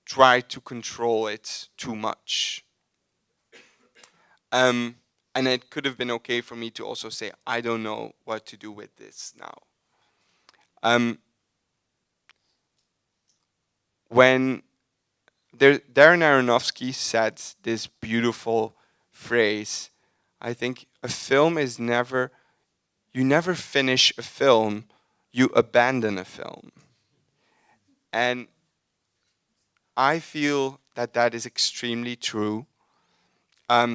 Speaker 2: try to control it too much. Um, and it could have been okay for me to also say, I don't know what to do with this now. Um, when there, Darren Aronofsky said this beautiful phrase, I think a film is never, you never finish a film, you abandon a film. And I feel that that is extremely true because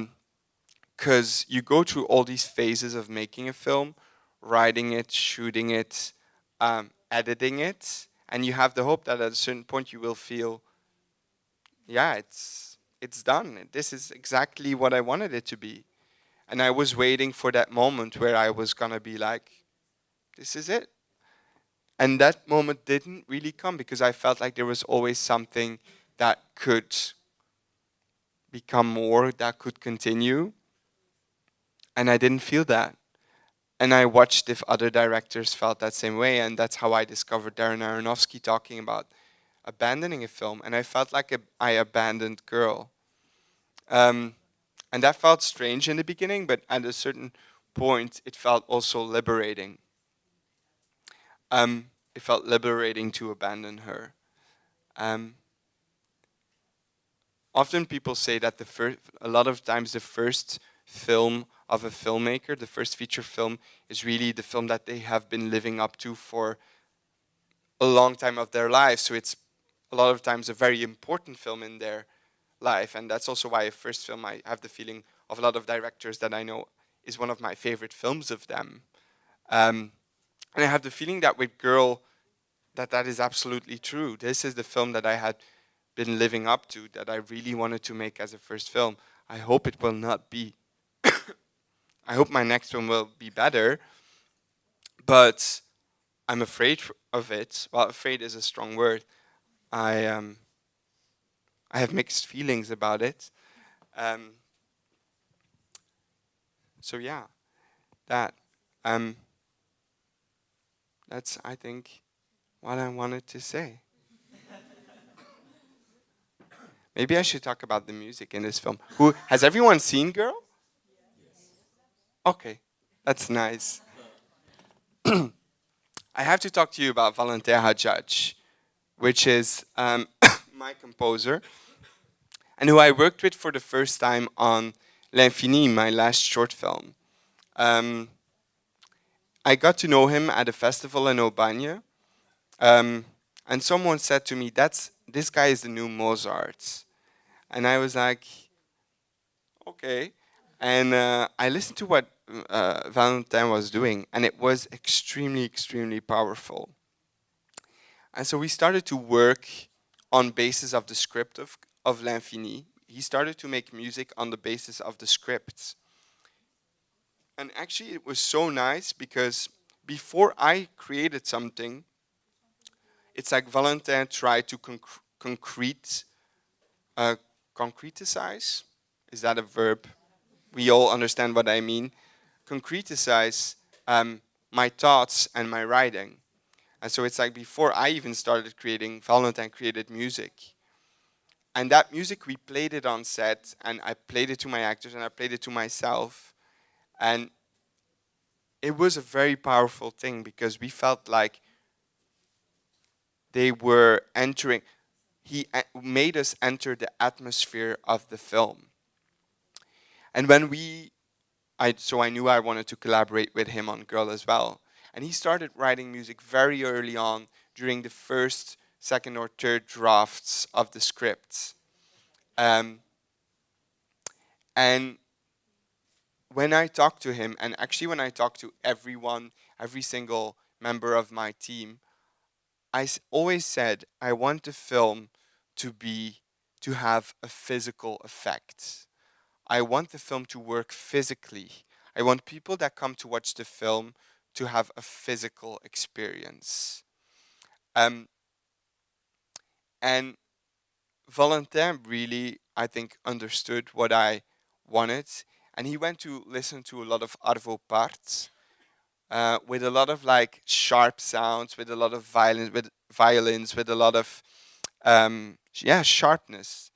Speaker 2: um, you go through all these phases of making a film, writing it, shooting it, um, editing it, and you have the hope that at a certain point you will feel, yeah, it's, it's done. This is exactly what I wanted it to be. And I was waiting for that moment where I was going to be like, this is it. And that moment didn't really come because I felt like there was always something that could become more, that could continue. And I didn't feel that. And I watched if other directors felt that same way, and that's how I discovered Darren Aronofsky talking about abandoning a film. And I felt like a, I abandoned girl. Um, and that felt strange in the beginning, but at a certain point, it felt also liberating um, it felt liberating to abandon her. Um, often people say that the first, a lot of times the first film of a filmmaker, the first feature film, is really the film that they have been living up to for a long time of their life. So it's a lot of times a very important film in their life. And that's also why a first film, I have the feeling of a lot of directors that I know, is one of my favorite films of them. Um, and I have the feeling that with Girl, that that is absolutely true. This is the film that I had been living up to, that I really wanted to make as a first film. I hope it will not be. I hope my next one will be better, but I'm afraid of it. Well, afraid is a strong word. I um, I have mixed feelings about it. Um, so yeah, that um, that's I think what I wanted to say. Maybe I should talk about the music in this film. Who has everyone seen Girl? Okay, that's nice. I have to talk to you about Valentin Hadjadj, which is um, my composer, and who I worked with for the first time on L'Infini, my last short film. Um, I got to know him at a festival in Aubagne, um, and someone said to me, "That's this guy is the new Mozart," and I was like, "Okay." And uh, I listened to what uh, Valentin was doing, and it was extremely, extremely powerful. And so we started to work on basis of the script of, of L'Infini. He started to make music on the basis of the scripts. And actually it was so nice because before I created something, it's like Valentin tried to conc concrete, uh, concretize, is that a verb? We all understand what I mean concretize um, my thoughts and my writing. And so it's like before I even started creating, Valentin created music. And that music, we played it on set, and I played it to my actors, and I played it to myself. And it was a very powerful thing because we felt like they were entering, he uh, made us enter the atmosphere of the film. And when we I, so I knew I wanted to collaborate with him on Girl as well. And he started writing music very early on during the first, second or third drafts of the scripts. Um, and when I talked to him, and actually when I talked to everyone, every single member of my team, I always said, I want the film to be, to have a physical effect. I want the film to work physically. I want people that come to watch the film to have a physical experience. Um, and Valentin really, I think, understood what I wanted. And he went to listen to a lot of Arvo Parts uh, with a lot of like sharp sounds, with a lot of violins, with violins, with a lot of um, yeah sharpness.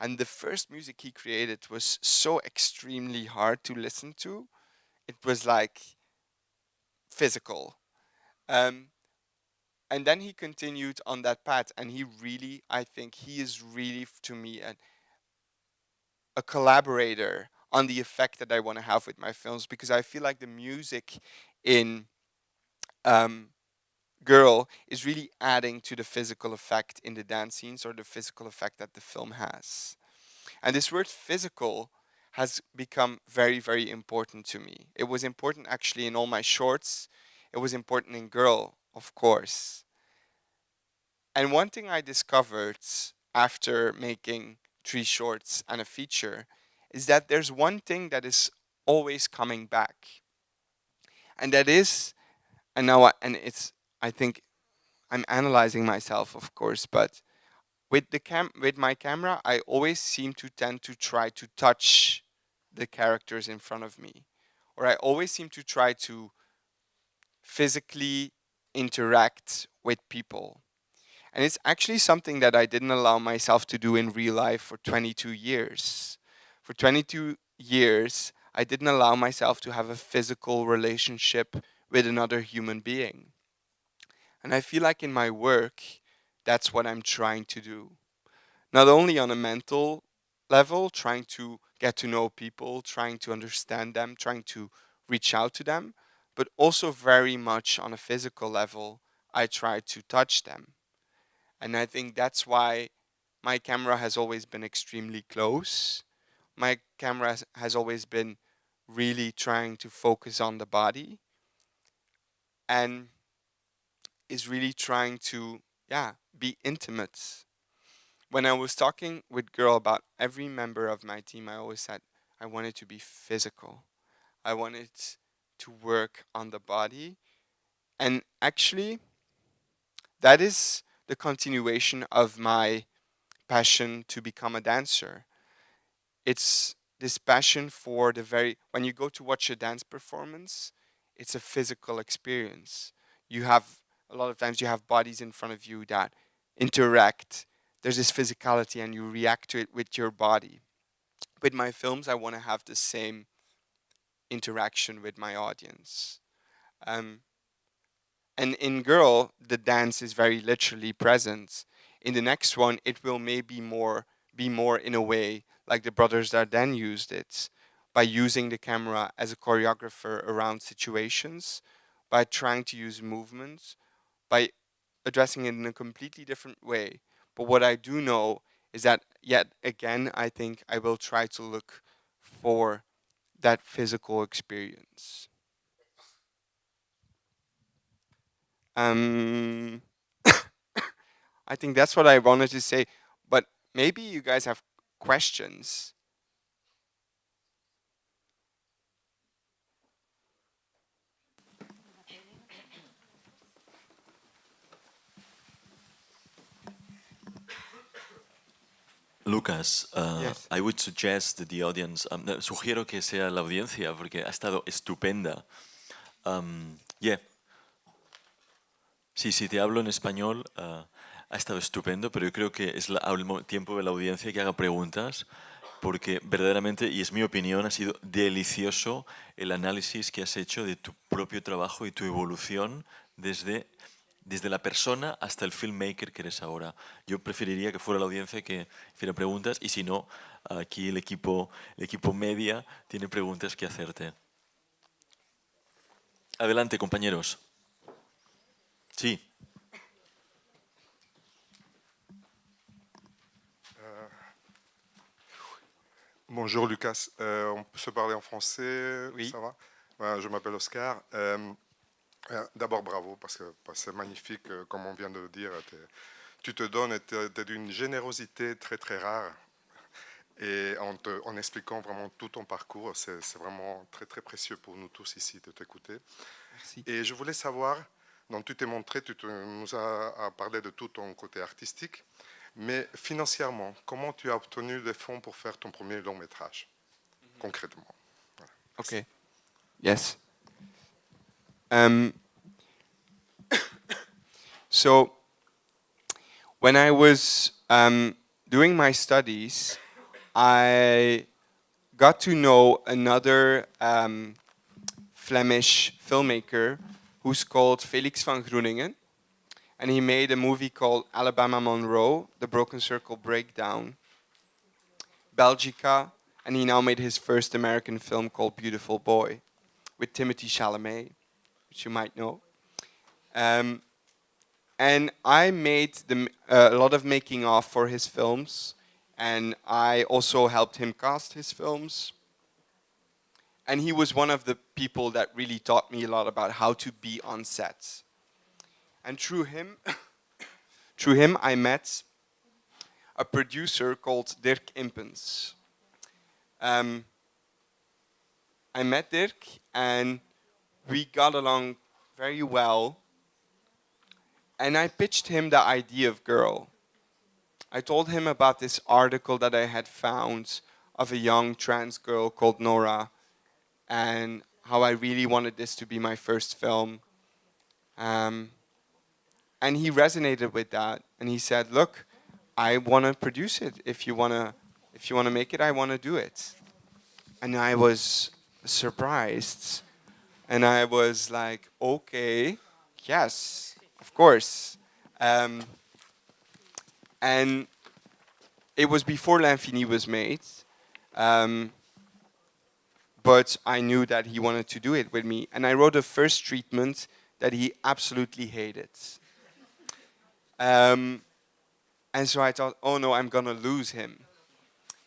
Speaker 2: And the first music he created was so extremely hard to listen to. It was like physical. Um, and then he continued on that path and he really, I think he is really to me a, a collaborator on the effect that I want to have with my films because I feel like the music in um, Girl is really adding to the physical effect in the dance scenes or the physical effect that the film has. And this word physical has become very, very important to me. It was important actually in all my shorts. It was important in Girl, of course. And one thing I discovered after making three shorts and a feature is that there's one thing that is always coming back. And that is, and now, I, and it's, I think I'm analyzing myself, of course, but with the cam with my camera, I always seem to tend to try to touch the characters in front of me. Or I always seem to try to physically interact with people. And it's actually something that I didn't allow myself to do in real life for 22 years. For 22 years, I didn't allow myself to have a physical relationship with another human being. And I feel like in my work, that's what I'm trying to do. Not only on a mental level, trying to get to know people, trying to understand them, trying to reach out to them, but also very much on a physical level, I try to touch them. And I think that's why my camera has always been extremely close. My camera has always been really trying to focus on the body and is really trying to, yeah, be intimate. When I was talking with girl about every member of my team, I always said I wanted to be physical. I wanted to work on the body. And actually, that is the continuation of my passion to become a dancer. It's this passion for the very, when you go to watch a dance performance, it's a physical experience. You have, a lot of times you have bodies in front of you that interact. There's this physicality and you react to it with your body. With my films, I want to have the same interaction with my audience. Um, and in Girl, the dance is very literally present. In the next one, it will maybe more be more in a way like the brothers Dardenne used it by using the camera as a choreographer around situations, by trying to use movements, by addressing it in a completely different way. But what I do know is that yet again, I think I will try to look for that physical experience. Um, I think that's what I wanted to say, but maybe you guys have questions.
Speaker 3: Lucas, uh, yes. I would suggest that the audience, um, sugiero que sea la audiencia porque ha estado estupenda. Um, yeah. Sí, si te hablo en español, uh, ha estado estupendo, pero yo creo que es la, al tiempo de la audiencia que haga preguntas, porque verdaderamente, y es mi opinión, ha sido delicioso el análisis que has hecho de tu propio trabajo y tu evolución desde desde la persona hasta el filmmaker que eres ahora. Yo preferiría que fuera la audiencia que hiciera preguntas y si no, aquí el equipo, el equipo media tiene preguntas que hacerte. Adelante, compañeros. Sí.
Speaker 4: Euh, bonjour Lucas, euh, on peut se parler en français,
Speaker 2: oui.
Speaker 4: ça va Je m'appelle Oscar. Euh, d'abord, bravo, parce que c'est magnifique, euh, comme on vient de le dire. Tu te donnes, tu es d'une générosité très, très rare. Et en, en expliquant vraiment tout ton parcours, c'est vraiment très, très précieux pour nous tous ici de t'écouter. Et je voulais savoir, donc tu t'es montré, tu nous as, parlé de tout ton côté artistique, mais financièrement, comment tu as obtenu des fonds pour faire ton premier long métrage, mhm. concrètement?
Speaker 2: Ok. Yes. Um, so when I was um, doing my studies, I got to know another um, Flemish filmmaker who's called Felix van Groeningen. And he made a movie called Alabama Monroe, The Broken Circle Breakdown, Belgica, and he now made his first American film called Beautiful Boy with Timothy Chalamet which you might know. Um, and I made the, uh, a lot of making of for his films, and I also helped him cast his films. And he was one of the people that really taught me a lot about how to be on sets. And through him, through him, I met a producer called Dirk Impens. Um, I met Dirk, and we got along very well. And I pitched him the idea of girl. I told him about this article that I had found of a young trans girl called Nora and how I really wanted this to be my first film. Um, and he resonated with that and he said, look, I want to produce it. If you want to if you want to make it, I want to do it. And I was surprised and I was like, okay, yes, of course. Um, and it was before L'Infini was made. Um, but I knew that he wanted to do it with me. And I wrote a first treatment that he absolutely hated. Um, and so I thought, oh no, I'm gonna lose him.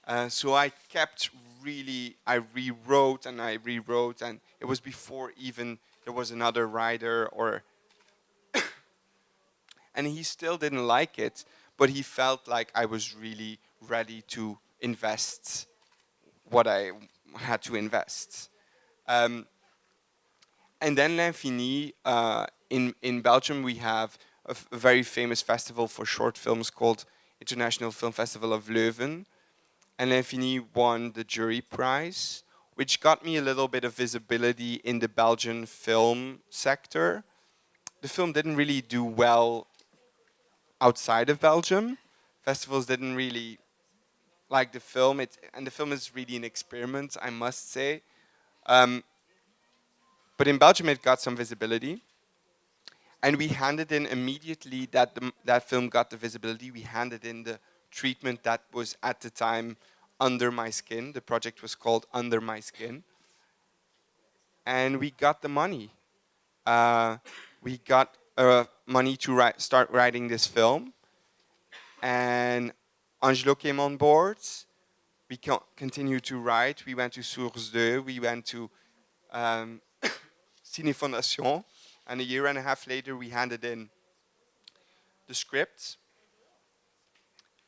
Speaker 2: Uh, so I kept really, I rewrote and I rewrote, and it was before even there was another writer or. and he still didn't like it, but he felt like I was really ready to invest what I had to invest. Um, and then L'Infini, uh, in, in Belgium, we have a, very famous festival for short films called International Film Festival of Leuven. And L'Infini won the jury prize, which got me a little bit of visibility in the Belgian film sector. The film didn't really do well outside of Belgium. Festivals didn't really like the film, it, and the film is really an experiment, I must say. Um, but in Belgium, it got some visibility. And we handed in immediately that the, that film got the visibility, we handed in the treatment that was at the time under my skin. The project was called Under My Skin. And we got the money. Uh, we got uh, money to write, start writing this film. And Angelo came on board. We continued to write. We went to Source 2. We went to um, Cinéfondation. And a year and a half later, we handed in the script.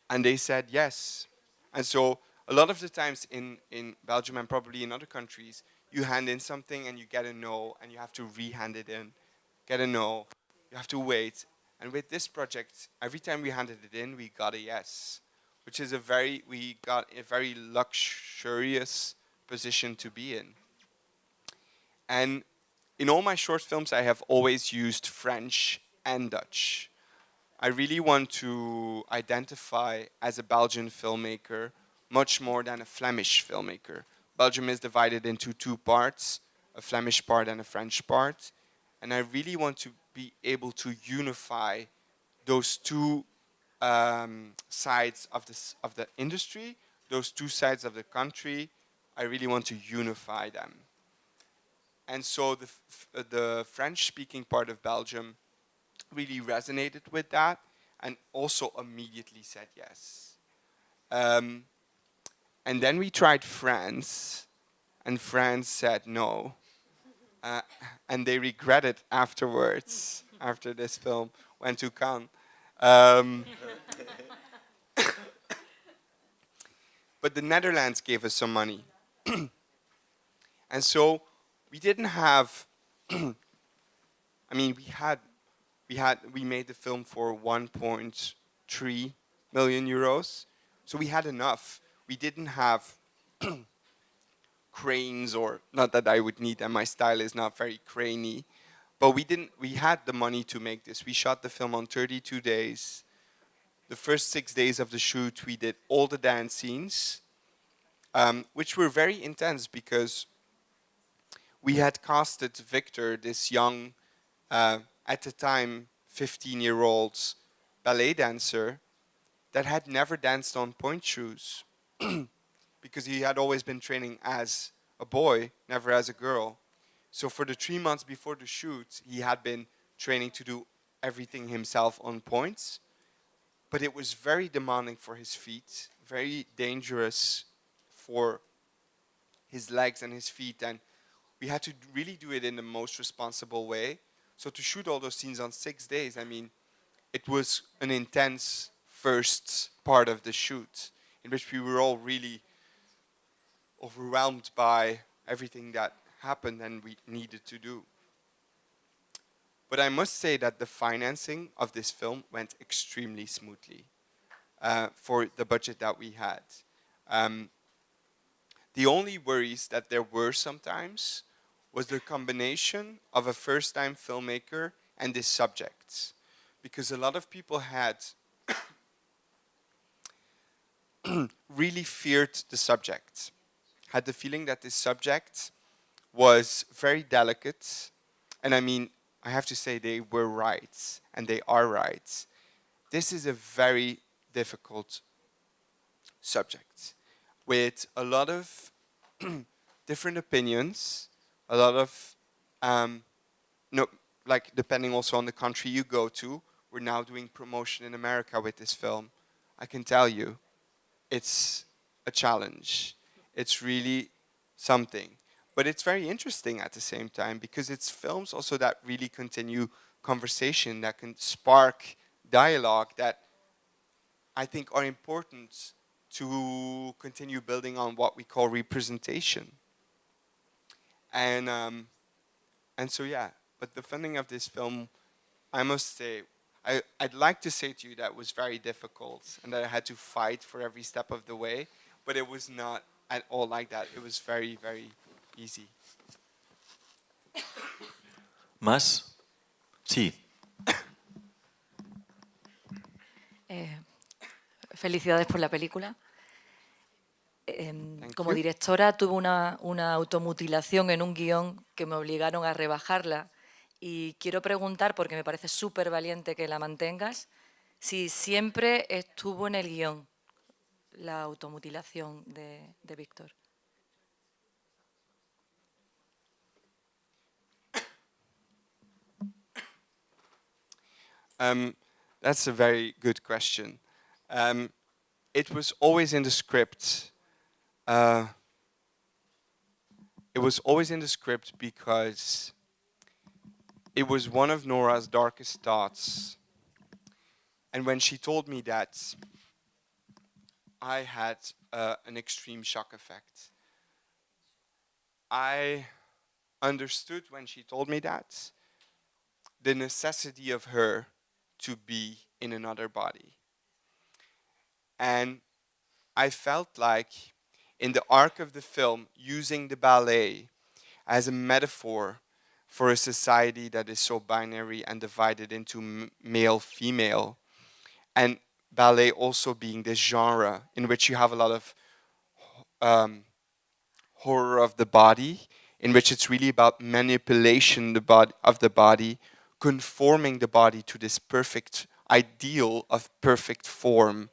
Speaker 2: And they said yes. And so a lot of the times in, in Belgium and probably in other countries, you hand in something and you get a no, and you have to re-hand it in, get a no, you have to wait. And with this project, every time we handed it in, we got a yes, which is a very, we got a very luxurious position to be in. And in all my short films, I have always used French and Dutch. I really want to identify as a Belgian filmmaker much more than a Flemish filmmaker. Belgium is divided into two parts, a Flemish part and a French part. And I really want to be able to unify those two um, sides of, this, of the industry, those two sides of the country. I really want to unify them. And so the, the French-speaking part of Belgium really resonated with that and also immediately said yes. Um, and then we tried France, and France said no. Uh, and they regretted afterwards, after this film went to Cannes. Um, but the Netherlands gave us some money. and so we didn't have, I mean, we had, we had, we made the film for 1.3 million euros. So we had enough. We didn't have cranes or, not that I would need them, my style is not very craney. But we didn't, we had the money to make this. We shot the film on 32 days. The first six days of the shoot, we did all the dance scenes, um, which were very intense because we had casted Victor, this young, uh, at the time, 15-year-old ballet dancer that had never danced on pointe shoes because he had always been training as a boy, never as a girl. So for the three months before the shoot, he had been training to do everything himself on points. But it was very demanding for his feet, very dangerous for his legs and his feet. And we had to really do it in the most responsible way. So to shoot all those scenes on six days, I mean, it was an intense first part of the shoot in which we were all really overwhelmed by everything that happened and we needed to do. But I must say that the financing of this film went extremely smoothly uh, for the budget that we had. Um, the only worries that there were sometimes was the combination of a first-time filmmaker and this subjects. Because a lot of people had really feared the subject, had the feeling that this subject was very delicate. And I mean, I have to say they were right, and they are right. This is a very difficult subject with a lot of different opinions a lot of, um, no, like depending also on the country you go to, we're now doing promotion in America with this film. I can tell you, it's a challenge. It's really something. But it's very interesting at the same time because it's films also that really continue conversation, that can spark dialogue that I think are important to continue building on what we call representation. And, um, and so yeah, but the funding of this film, I must say, I, I'd like to say to you that was very difficult and that I had to fight for every step of the way, but it was not at all like that. It was very, very easy.
Speaker 3: ¿Más? Sí.
Speaker 5: Eh, felicidades por la película.
Speaker 2: Thank
Speaker 5: como directora tuve una, una automutilación en un guion que me obligaron a rebajarla y quiero preguntar, porque me parece súper valiente que la mantengas, si siempre estuvo en el guion la automutilación de, de Víctor.
Speaker 2: Um, that's a very good question. Um, it was always in the script. Uh, it was always in the script because it was one of Nora's darkest thoughts. And when she told me that, I had uh, an extreme shock effect. I understood when she told me that the necessity of her to be in another body. And I felt like in the arc of the film, using the ballet as a metaphor for a society that is so binary and divided into male female, and ballet also being this genre in which you have a lot of um, horror of the body, in which it's really about manipulation the of the body, conforming the body to this perfect ideal of perfect form,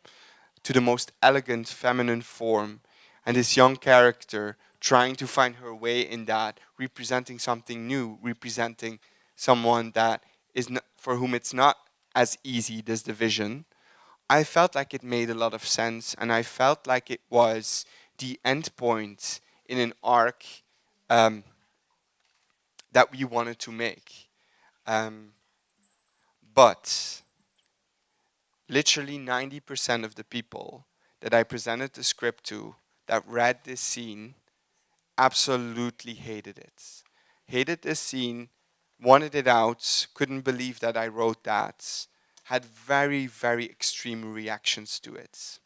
Speaker 2: to the most elegant feminine form, and this young character trying to find her way in that, representing something new, representing someone that is not, for whom it's not as easy this division. I felt like it made a lot of sense, and I felt like it was the end point in an arc um, that we wanted to make. Um, but literally 90% of the people that I presented the script to that read this scene absolutely hated it. Hated this scene, wanted it out, couldn't believe that I wrote that, had very, very extreme reactions to it.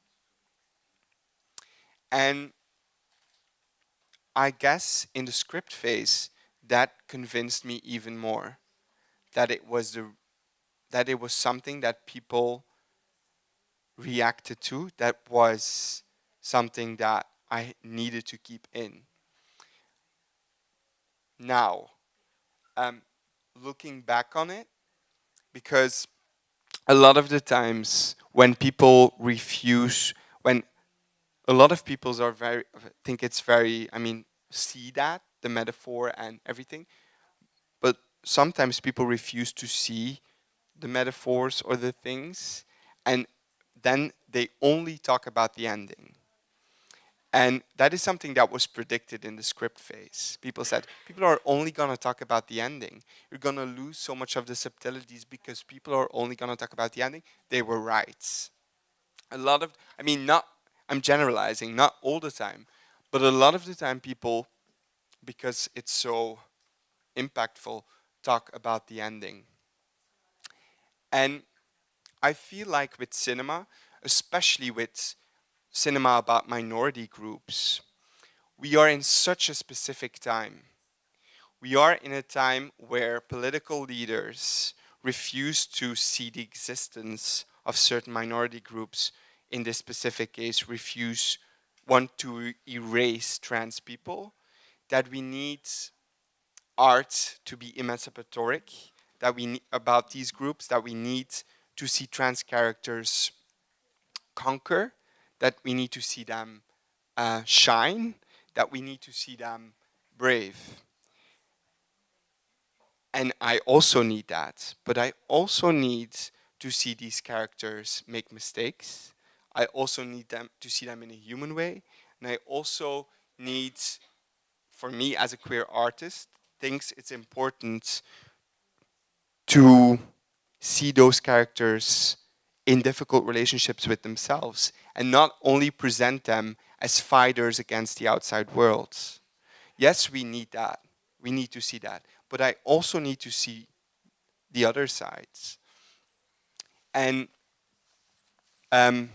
Speaker 2: And I guess in the script phase, that convinced me even more that it was the that it was something that people reacted to that was something that I needed to keep in. Now, um, looking back on it, because a lot of the times when people refuse, when a lot of people are very think it's very, I mean, see that the metaphor and everything, but sometimes people refuse to see the metaphors or the things, and then they only talk about the ending. And that is something that was predicted in the script phase. People said, people are only going to talk about the ending. You're going to lose so much of the subtleties because people are only going to talk about the ending. They were right. A lot of, I mean, not, I'm generalizing, not all the time, but a lot of the time people, because it's so impactful, talk about the ending. And I feel like with cinema, especially with cinema about minority groups, we are in such a specific time. We are in a time where political leaders refuse to see the existence of certain minority groups, in this specific case, refuse, want to erase trans people, that we need art to be emancipatory, that we about these groups, that we need to see trans characters conquer, that we need to see them uh, shine, that we need to see them brave. And I also need that, but I also need to see these characters make mistakes. I also need them to see them in a human way, and I also need, for me as a queer artist, thinks it's important to see those characters in difficult relationships with themselves and not only present them as fighters against the outside world. Yes, we need that. We need to see that. But I also need to see the other sides. And um,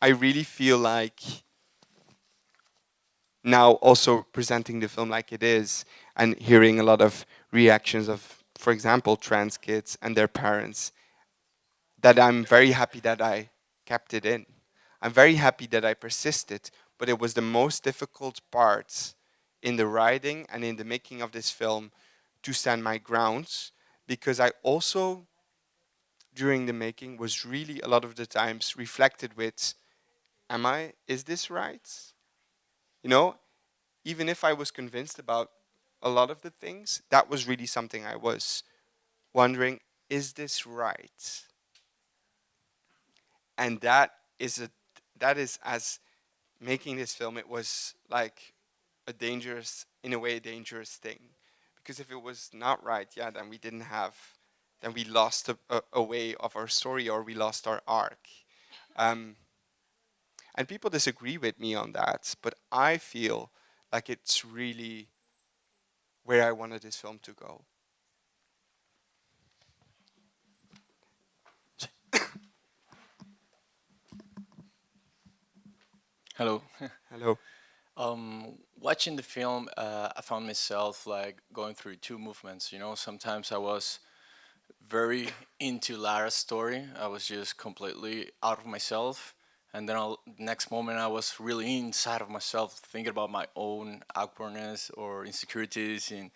Speaker 2: I really feel like now also presenting the film like it is and hearing a lot of reactions of, for example, trans kids and their parents, that I'm very happy that I kept it in. I'm very happy that I persisted, but it was the most difficult part in the writing and in the making of this film to stand my grounds because I also, during the making, was really a lot of the times reflected with, am I, is this right? You know, even if I was convinced about a lot of the things, that was really something I was wondering, is this right? And that is a that is as making this film it was like a dangerous in a way a dangerous thing because if it was not right yeah then we didn't have then we lost a, a, a way of our story or we lost our arc um, and people disagree with me on that but I feel like it's really where I wanted this film to go.
Speaker 6: Hello.
Speaker 2: Hello.
Speaker 6: Um, watching the film, uh, I found myself like going through two movements. You know, sometimes I was very into Lara's story. I was just completely out of myself, and then I'll, next moment I was really inside of myself thinking about my own awkwardness or insecurities and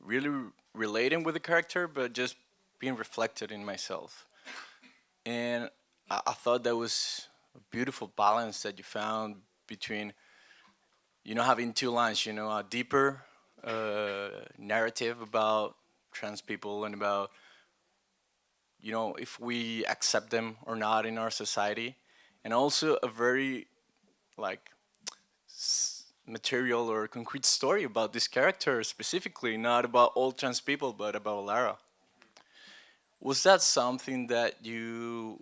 Speaker 6: really relating with the character but just being reflected in myself and I, I thought that was beautiful balance that you found between you know having two lines you know a deeper uh, narrative about trans people and about you know if we accept them or not in our society and also a very like material or concrete story about this character specifically, not about all trans people, but about Lara. Was that something that you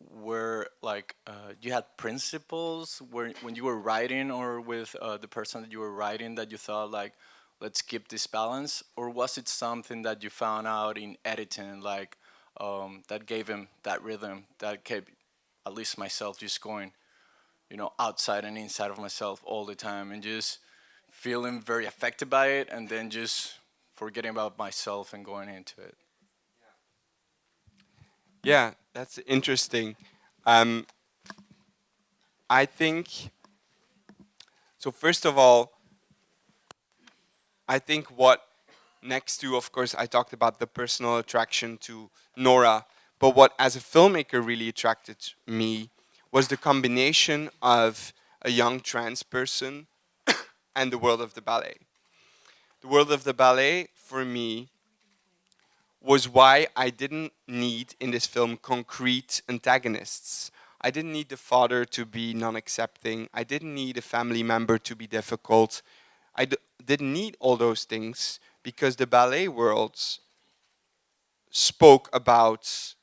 Speaker 6: were like, uh, you had principles where, when you were writing or with uh, the person that you were writing that you thought like, let's keep this balance? Or was it something that you found out in editing, like um, that gave him that rhythm, that kept at least myself just going, you know, outside and inside of myself all the time and just feeling very affected by it and then just forgetting about myself and going into it.
Speaker 2: Yeah, that's interesting. Um, I think, so first of all, I think what next to, of course, I talked about the personal attraction to Nora but what, as a filmmaker, really attracted me was the combination of a young trans person and the world of the ballet. The world of the ballet, for me, was why I didn't need in this film concrete antagonists. I didn't need the father to be non-accepting. I didn't need a family member to be difficult. I d didn't need all those things because the ballet worlds spoke about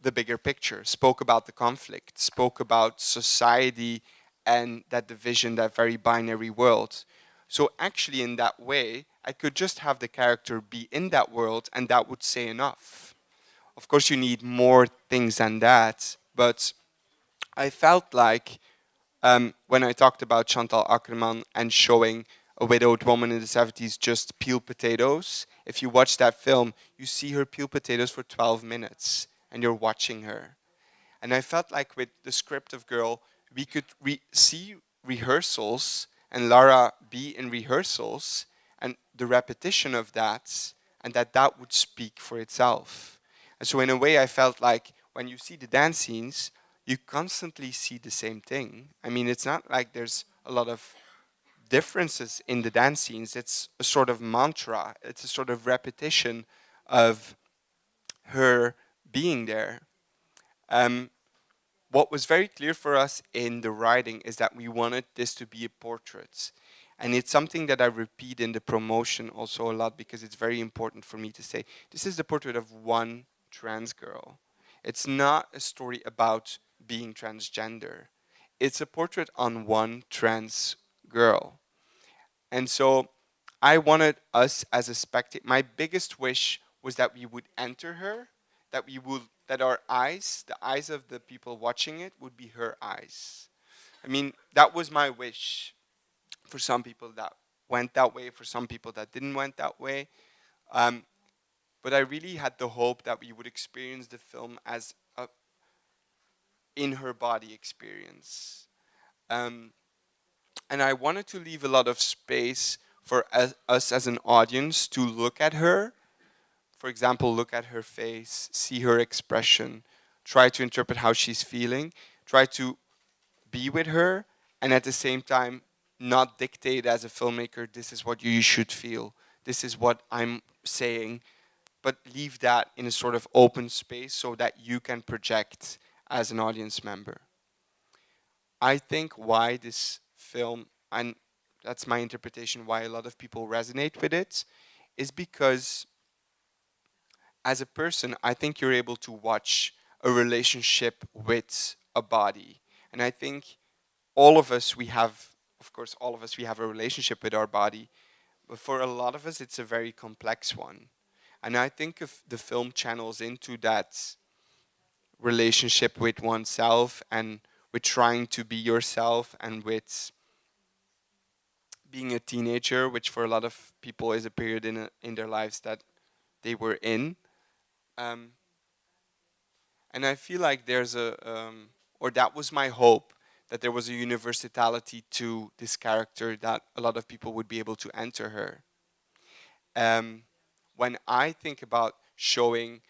Speaker 2: the bigger picture, spoke about the conflict, spoke about society and that division, that very binary world. So actually in that way, I could just have the character be in that world and that would say enough. Of course you need more things than that, but I felt like um, when I talked about Chantal Akerman and showing a widowed woman in the 70s just peel potatoes, if you watch that film, you see her peel potatoes for 12 minutes and you're watching her. And I felt like with the script of Girl, we could re see rehearsals and Lara be in rehearsals and the repetition of that and that that would speak for itself. And so in a way I felt like when you see the dance scenes, you constantly see the same thing. I mean, it's not like there's a lot of differences in the dance scenes. It's a sort of mantra. It's a sort of repetition of her being there. Um, what was very clear for us in the writing is that we wanted this to be a portrait. And it's something that I repeat in the promotion also a lot because it's very important for me to say, this is the portrait of one trans girl. It's not a story about being transgender. It's a portrait on one trans girl. And so I wanted us as a spectator, my biggest wish was that we would enter her, that we would, that our eyes, the eyes of the people watching it would be her eyes. I mean, that was my wish. For some people that went that way, for some people that didn't went that way. Um, but I really had the hope that we would experience the film as a in her body experience. Um, and I wanted to leave a lot of space for us as an audience to look at her. For example, look at her face, see her expression, try to interpret how she's feeling, try to be with her, and at the same time, not dictate as a filmmaker, this is what you should feel, this is what I'm saying, but leave that in a sort of open space so that you can project as an audience member. I think why this film, and that's my interpretation why a lot of people resonate with it, is because as a person, I think you're able to watch a relationship with a body. And I think all of us, we have, of course, all of us, we have a relationship with our body. But for a lot of us, it's a very complex one. And I think if the film channels into that relationship with oneself and with trying to be yourself and with being a teenager, which for a lot of people is a period in, a, in their lives that they were in. Um, and I feel like there's a, um, or that was my hope, that there was a universality to this character that a lot of people would be able to enter her. Um, when I think about showing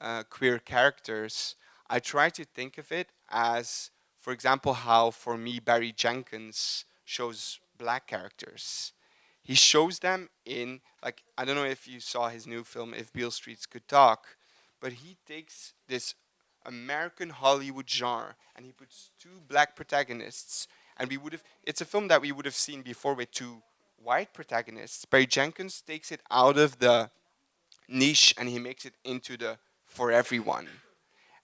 Speaker 2: uh, queer characters, I try to think of it as, for example, how for me Barry Jenkins shows black characters. He shows them in, like, I don't know if you saw his new film, If Beale Streets Could Talk, but he takes this American Hollywood genre and he puts two black protagonists and we would have, it's a film that we would have seen before with two white protagonists. Barry Jenkins takes it out of the niche and he makes it into the for everyone.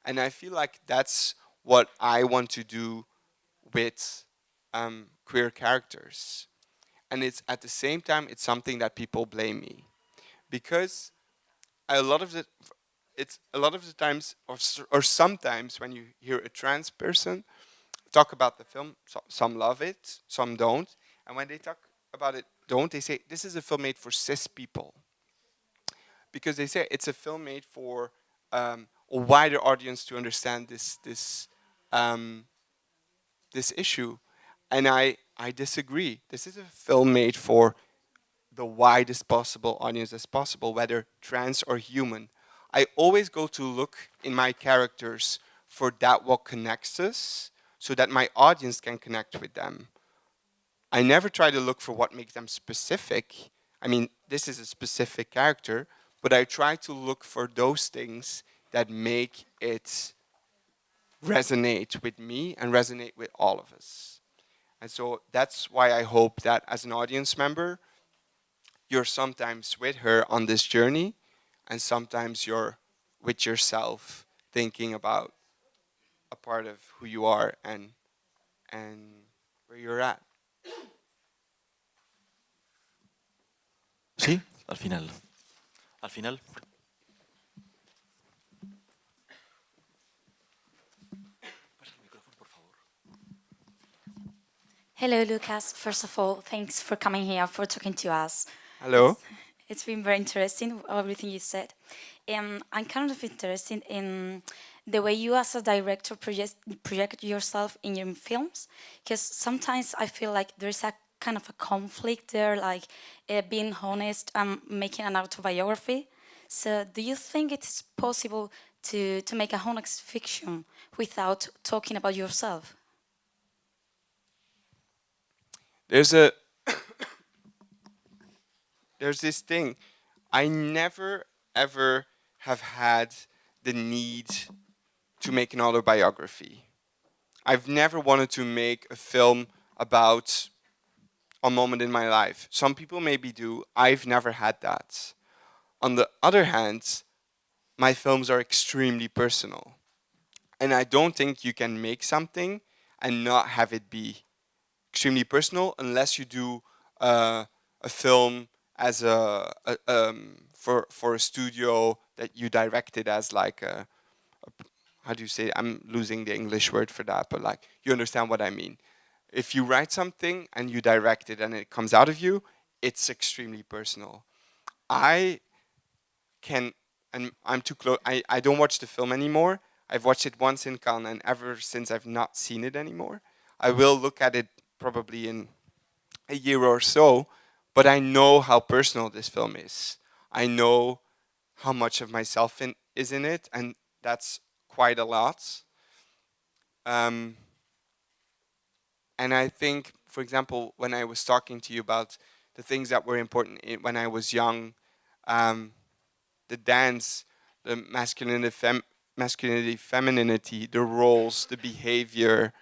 Speaker 2: And I feel like that's what I want to do with um, queer characters. And it's at the same time, it's something that people blame me. Because a lot of the, it's a lot of the times, or, or sometimes when you hear a trans person talk about the film, so, some love it, some don't. And when they talk about it, don't, they say, this is a film made for cis people. Because they say it's a film made for um, a wider audience to understand this, this, um, this issue. And I, I disagree. This is a film made for the widest possible audience as possible, whether trans or human. I always go to look in my characters for that what connects us, so that my audience can connect with them. I never try to look for what makes them specific. I mean, this is a specific character, but I try to look for those things that make it resonate with me and resonate with all of us. And so that's why I hope that as an audience member, you're sometimes with her on this journey and sometimes you're with yourself thinking about a part of who you are and, and where you're at.
Speaker 3: Sí, al final. Al final.
Speaker 7: Hello, Lukas. First of all, thanks for coming here, for talking to us.
Speaker 2: Hello.
Speaker 7: It's, been very interesting, everything you said. Um, I'm kind of interested in the way you as a director project, project yourself in your films, because sometimes I feel like there's a kind of a conflict there, like uh, being honest and making an autobiography. So do you think it's possible to, to make a honest fiction without talking about yourself?
Speaker 2: There's a there's this thing. I never ever have had the need to make an autobiography. I've never wanted to make a film about a moment in my life. Some people maybe do. I've never had that. On the other hand, my films are extremely personal. And I don't think you can make something and not have it be extremely personal unless you do uh, a film as a, a um, for for a studio that you directed as like a, a, how do you say it? I'm losing the English word for that but like you understand what I mean. If you write something and you direct it and it comes out of you it's extremely personal. I can and I'm too close I, I don't watch the film anymore. I've watched it once in Cannes and ever since I've not seen it anymore. I will look at it probably in a year or so but I know how personal this film is. I know how much of myself in, is in it, and that's quite a lot. Um, and I think, for example, when I was talking to you about the things that were important when I was young, um, the dance, the masculinity, fem masculinity, femininity, the roles, the behavior,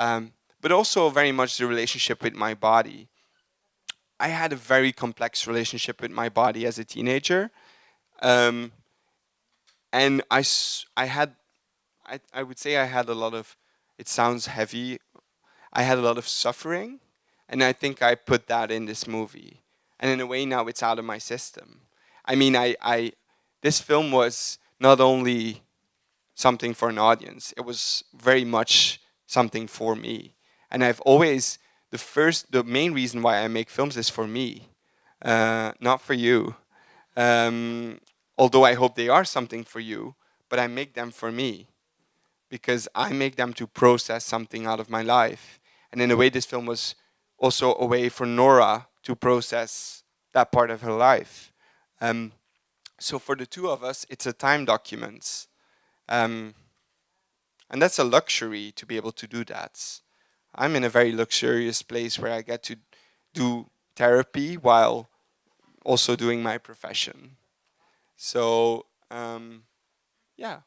Speaker 2: um, but also very much the relationship with my body. I had a very complex relationship with my body as a teenager. Um, and I, I had, I, I would say I had a lot of, it sounds heavy, I had a lot of suffering. And I think I put that in this movie. And in a way now it's out of my system. I mean, I, I, this film was not only something for an audience, it was very much something for me. And I've always the first, the main reason why I make films is for me, uh, not for you. Um, although I hope they are something for you, but I make them for me because I make them to process something out of my life. And in a way, this film was also a way for Nora to process that part of her life. Um, so for the two of us, it's a time document. Um, and that's a luxury to be able to do that. I'm in a very luxurious place where I get to do therapy while also doing my profession. So, um, yeah.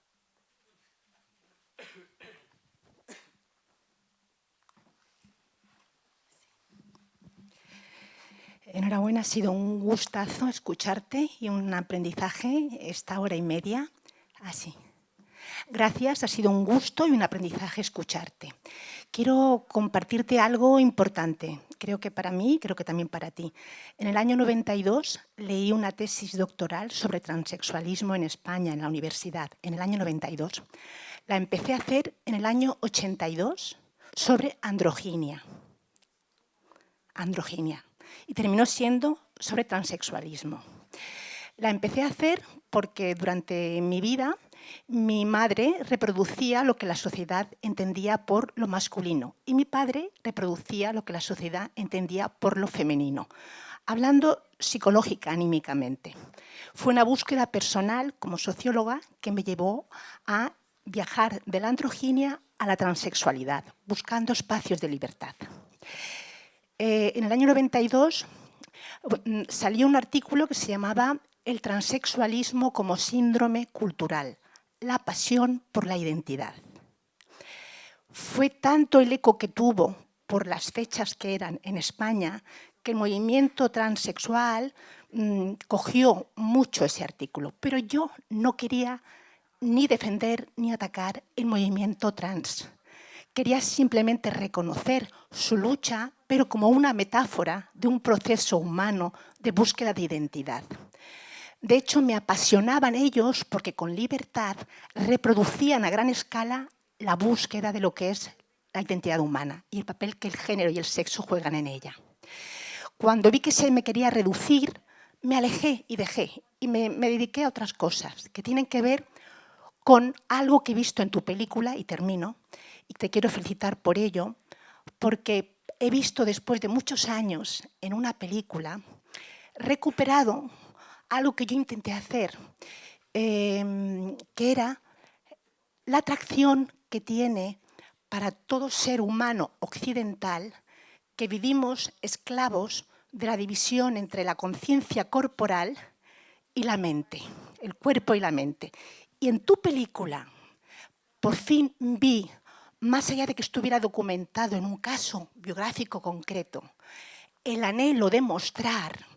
Speaker 8: Enhorabuena, ha sido un gustazo escucharte y un aprendizaje esta hora y media. Así. Gracias, ha sido un gusto y un aprendizaje escucharte. Quiero compartirte algo importante, creo que para mí, creo que también para ti. En el año 92 leí una tesis doctoral sobre transexualismo en España, en la universidad, en el año 92. La empecé a hacer en el año 82 sobre androginia. Androginia. Y terminó siendo sobre transexualismo. La empecé a hacer porque durante mi vida mi madre reproducía lo que la sociedad entendía por lo masculino y mi padre reproducía lo que la sociedad entendía por lo femenino, hablando psicológica, anímicamente. Fue una búsqueda personal como socióloga que me llevó a viajar de la androginia a la transexualidad, buscando espacios de libertad. Eh, en el año 92 mm, salió un artículo que se llamaba El transexualismo como síndrome cultural, la pasión por la identidad. Fue tanto el eco que tuvo por las fechas que eran en España que el movimiento transexual mm, cogió mucho ese artículo, pero yo no quería ni defender ni atacar el movimiento trans. Quería simplemente reconocer su lucha, pero como una metáfora de un proceso humano de búsqueda de identidad. De hecho, me apasionaban ellos porque con libertad reproducían a gran escala la búsqueda de lo que es la identidad humana y el papel que el género y el sexo juegan en ella. Cuando vi que se me quería reducir, me alejé y dejé y me, dediqué a otras cosas que tienen que ver con algo que he visto en tu película, y termino, y te quiero felicitar por ello, porque he visto después de muchos años en una película recuperado algo que yo intenté hacer, em, que era la atracción que tiene para todo ser humano occidental que vivimos esclavos de la división entre la conciencia corporal y la mente, el cuerpo y la mente. Y en tu película por fin vi más allá de que estuviera documentado en un caso biográfico concreto, el anhelo de mostrar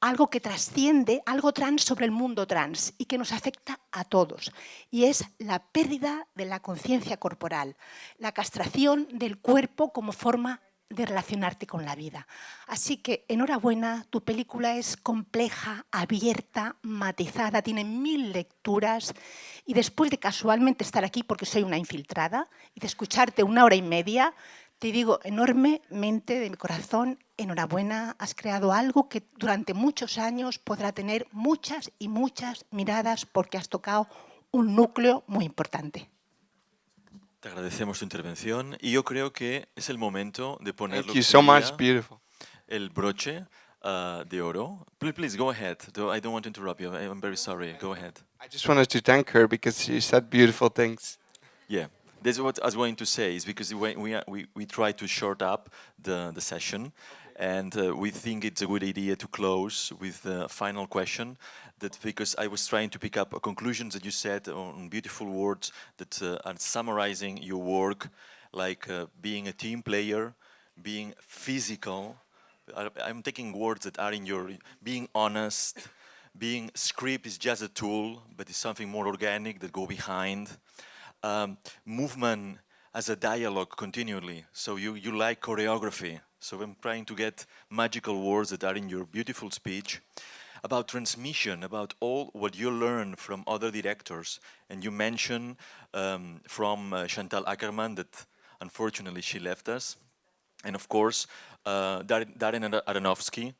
Speaker 8: algo que trasciende, algo trans sobre el mundo trans y que nos afecta a todos. Y es la pérdida de la conciencia corporal, la castración del cuerpo como forma de relacionarte con la vida. Así que enhorabuena, tu película es compleja, abierta, matizada, tiene mil lecturas y después de casualmente estar aquí porque soy una infiltrada y de escucharte una hora y media, te digo enormemente de mi corazón, enhorabuena, has creado algo que durante muchos años podrá tener muchas y muchas miradas porque has tocado un núcleo muy importante.
Speaker 3: Te agradecemos tu intervención y yo creo que es el momento de poner
Speaker 2: Thank you so much, beautiful.
Speaker 3: el broche uh, de oro. Please, please, go ahead. I don't want to interrupt you. I'm very sorry. Go ahead.
Speaker 2: I just wanted to thank her because she said beautiful things.
Speaker 3: Yeah. That's what I was going to say, is because we, we, we, we try to short up the, the session, and uh, we think it's a good idea to close with the final question, that because I was trying to pick up a conclusion that you said on beautiful words that uh, are summarizing your work, like uh, being a team player, being physical, I'm taking words that are in your, being honest, being script is just a tool, but it's something more organic that go behind, um, movement as a dialogue continually. So you, you like choreography. So I'm trying to get magical words that are in your beautiful speech about transmission, about all what you learn from other directors. And you mentioned um, from uh, Chantal Akerman that unfortunately she left us. And of course, uh, Darren Aronofsky,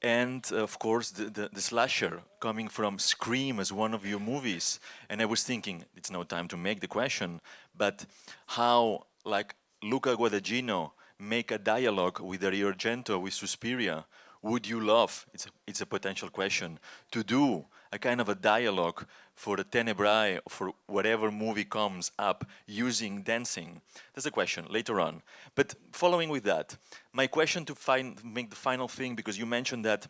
Speaker 3: and of course the, the, the, slasher coming from Scream as one of your movies. And I was thinking, it's no time to make the question, but how like Luca Guadagnino make a dialogue with Dario Argento, with Suspiria, would you love, it's a, it's a potential question, to do a kind of a dialogue for the Tenebrae, for whatever movie comes up using dancing? That's a question later on. But following with that, my question to find, make the final thing, because you mentioned that,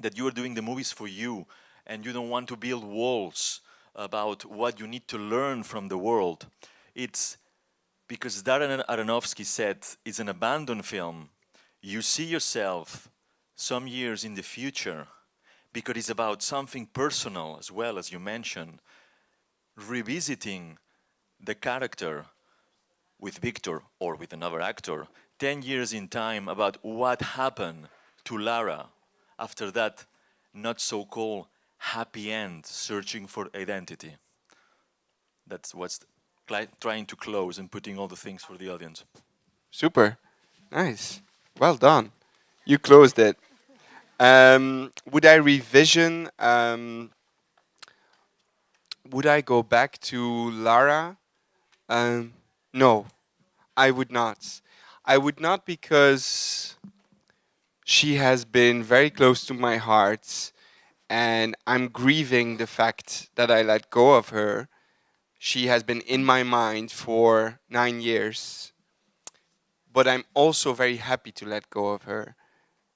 Speaker 3: that you are doing the movies for you and you don't want to build walls about what you need to learn from the world. It's because Darren Aronofsky said it's an abandoned film. You see yourself some years in the future because it's about something personal as well, as you mentioned, revisiting the character with Victor or with another actor 10 years in time about what happened to Lara after that not so-called happy end searching for identity. That's what's trying to close and putting all the things for the audience.
Speaker 2: Super. Nice. Well done. You closed it. Um, would I revision? Um, would I go back to Lara? Um, no, I would not. I would not because she has been very close to my heart and I'm grieving the fact that I let go of her. She has been in my mind for nine years, but I'm also very happy to let go of her.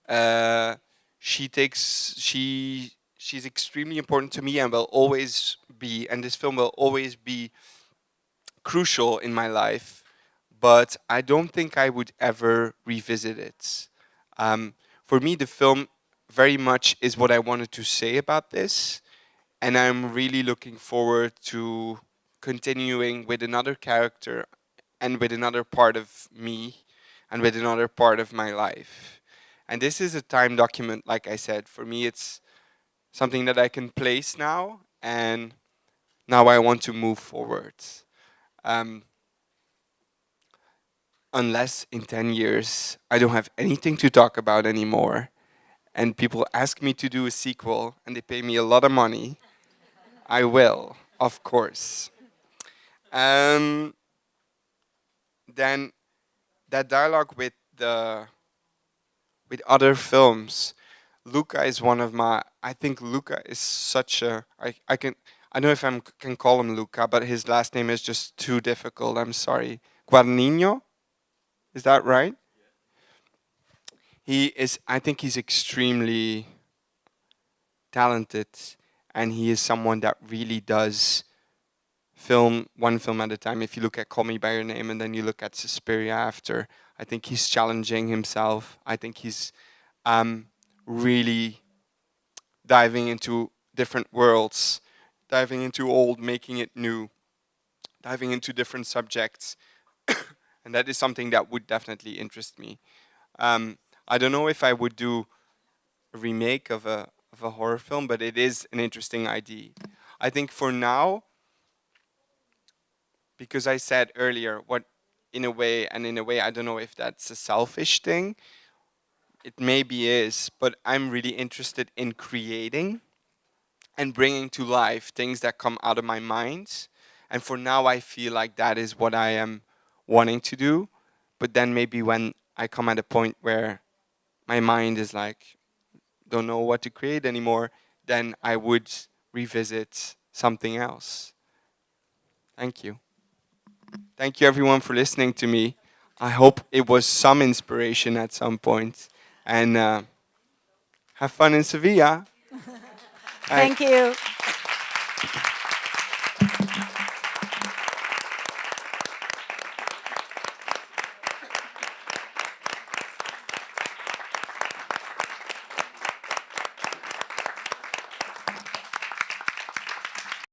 Speaker 2: Uh, she takes she she's extremely important to me and will always be and this film will always be crucial in my life but I don't think I would ever revisit it. Um, for me the film very much is what I wanted to say about this and I'm really looking forward to continuing with another character and with another part of me and with another part of my life. And this is a time document, like I said. For me, it's something that I can place now, and now I want to move forward. Um, unless in 10 years, I don't have anything to talk about anymore, and people ask me to do a sequel, and they pay me a lot of money, I will, of course. Um, then that dialogue with the with other films. Luca is one of my, I think Luca is such a, I, I can, I don't know if I can call him Luca, but his last name is just too difficult, I'm sorry. Guarnino, is that right? He is, I think he's extremely talented and he is someone that really does film one film at a time. If you look at Call Me by Your Name and then you look at Suspiria after, I think he's challenging himself. I think he's um, really diving into different worlds, diving into old, making it new, diving into different subjects. and that is something that would definitely interest me. Um, I don't know if I would do a remake of a, of a horror film, but it is an interesting idea. I think for now, because I said earlier, what in a way, and in a way, I don't know if that's a selfish thing, it maybe is, but I'm really interested in creating and bringing to life things that come out of my mind. And for now, I feel like that is what I am wanting to do. But then maybe when I come at a point where my mind is like, don't know what to create anymore, then I would revisit something else. Thank you. Thank you everyone for listening to me. I hope it was some inspiration at some point. And uh, have fun in Sevilla.
Speaker 9: Thank you.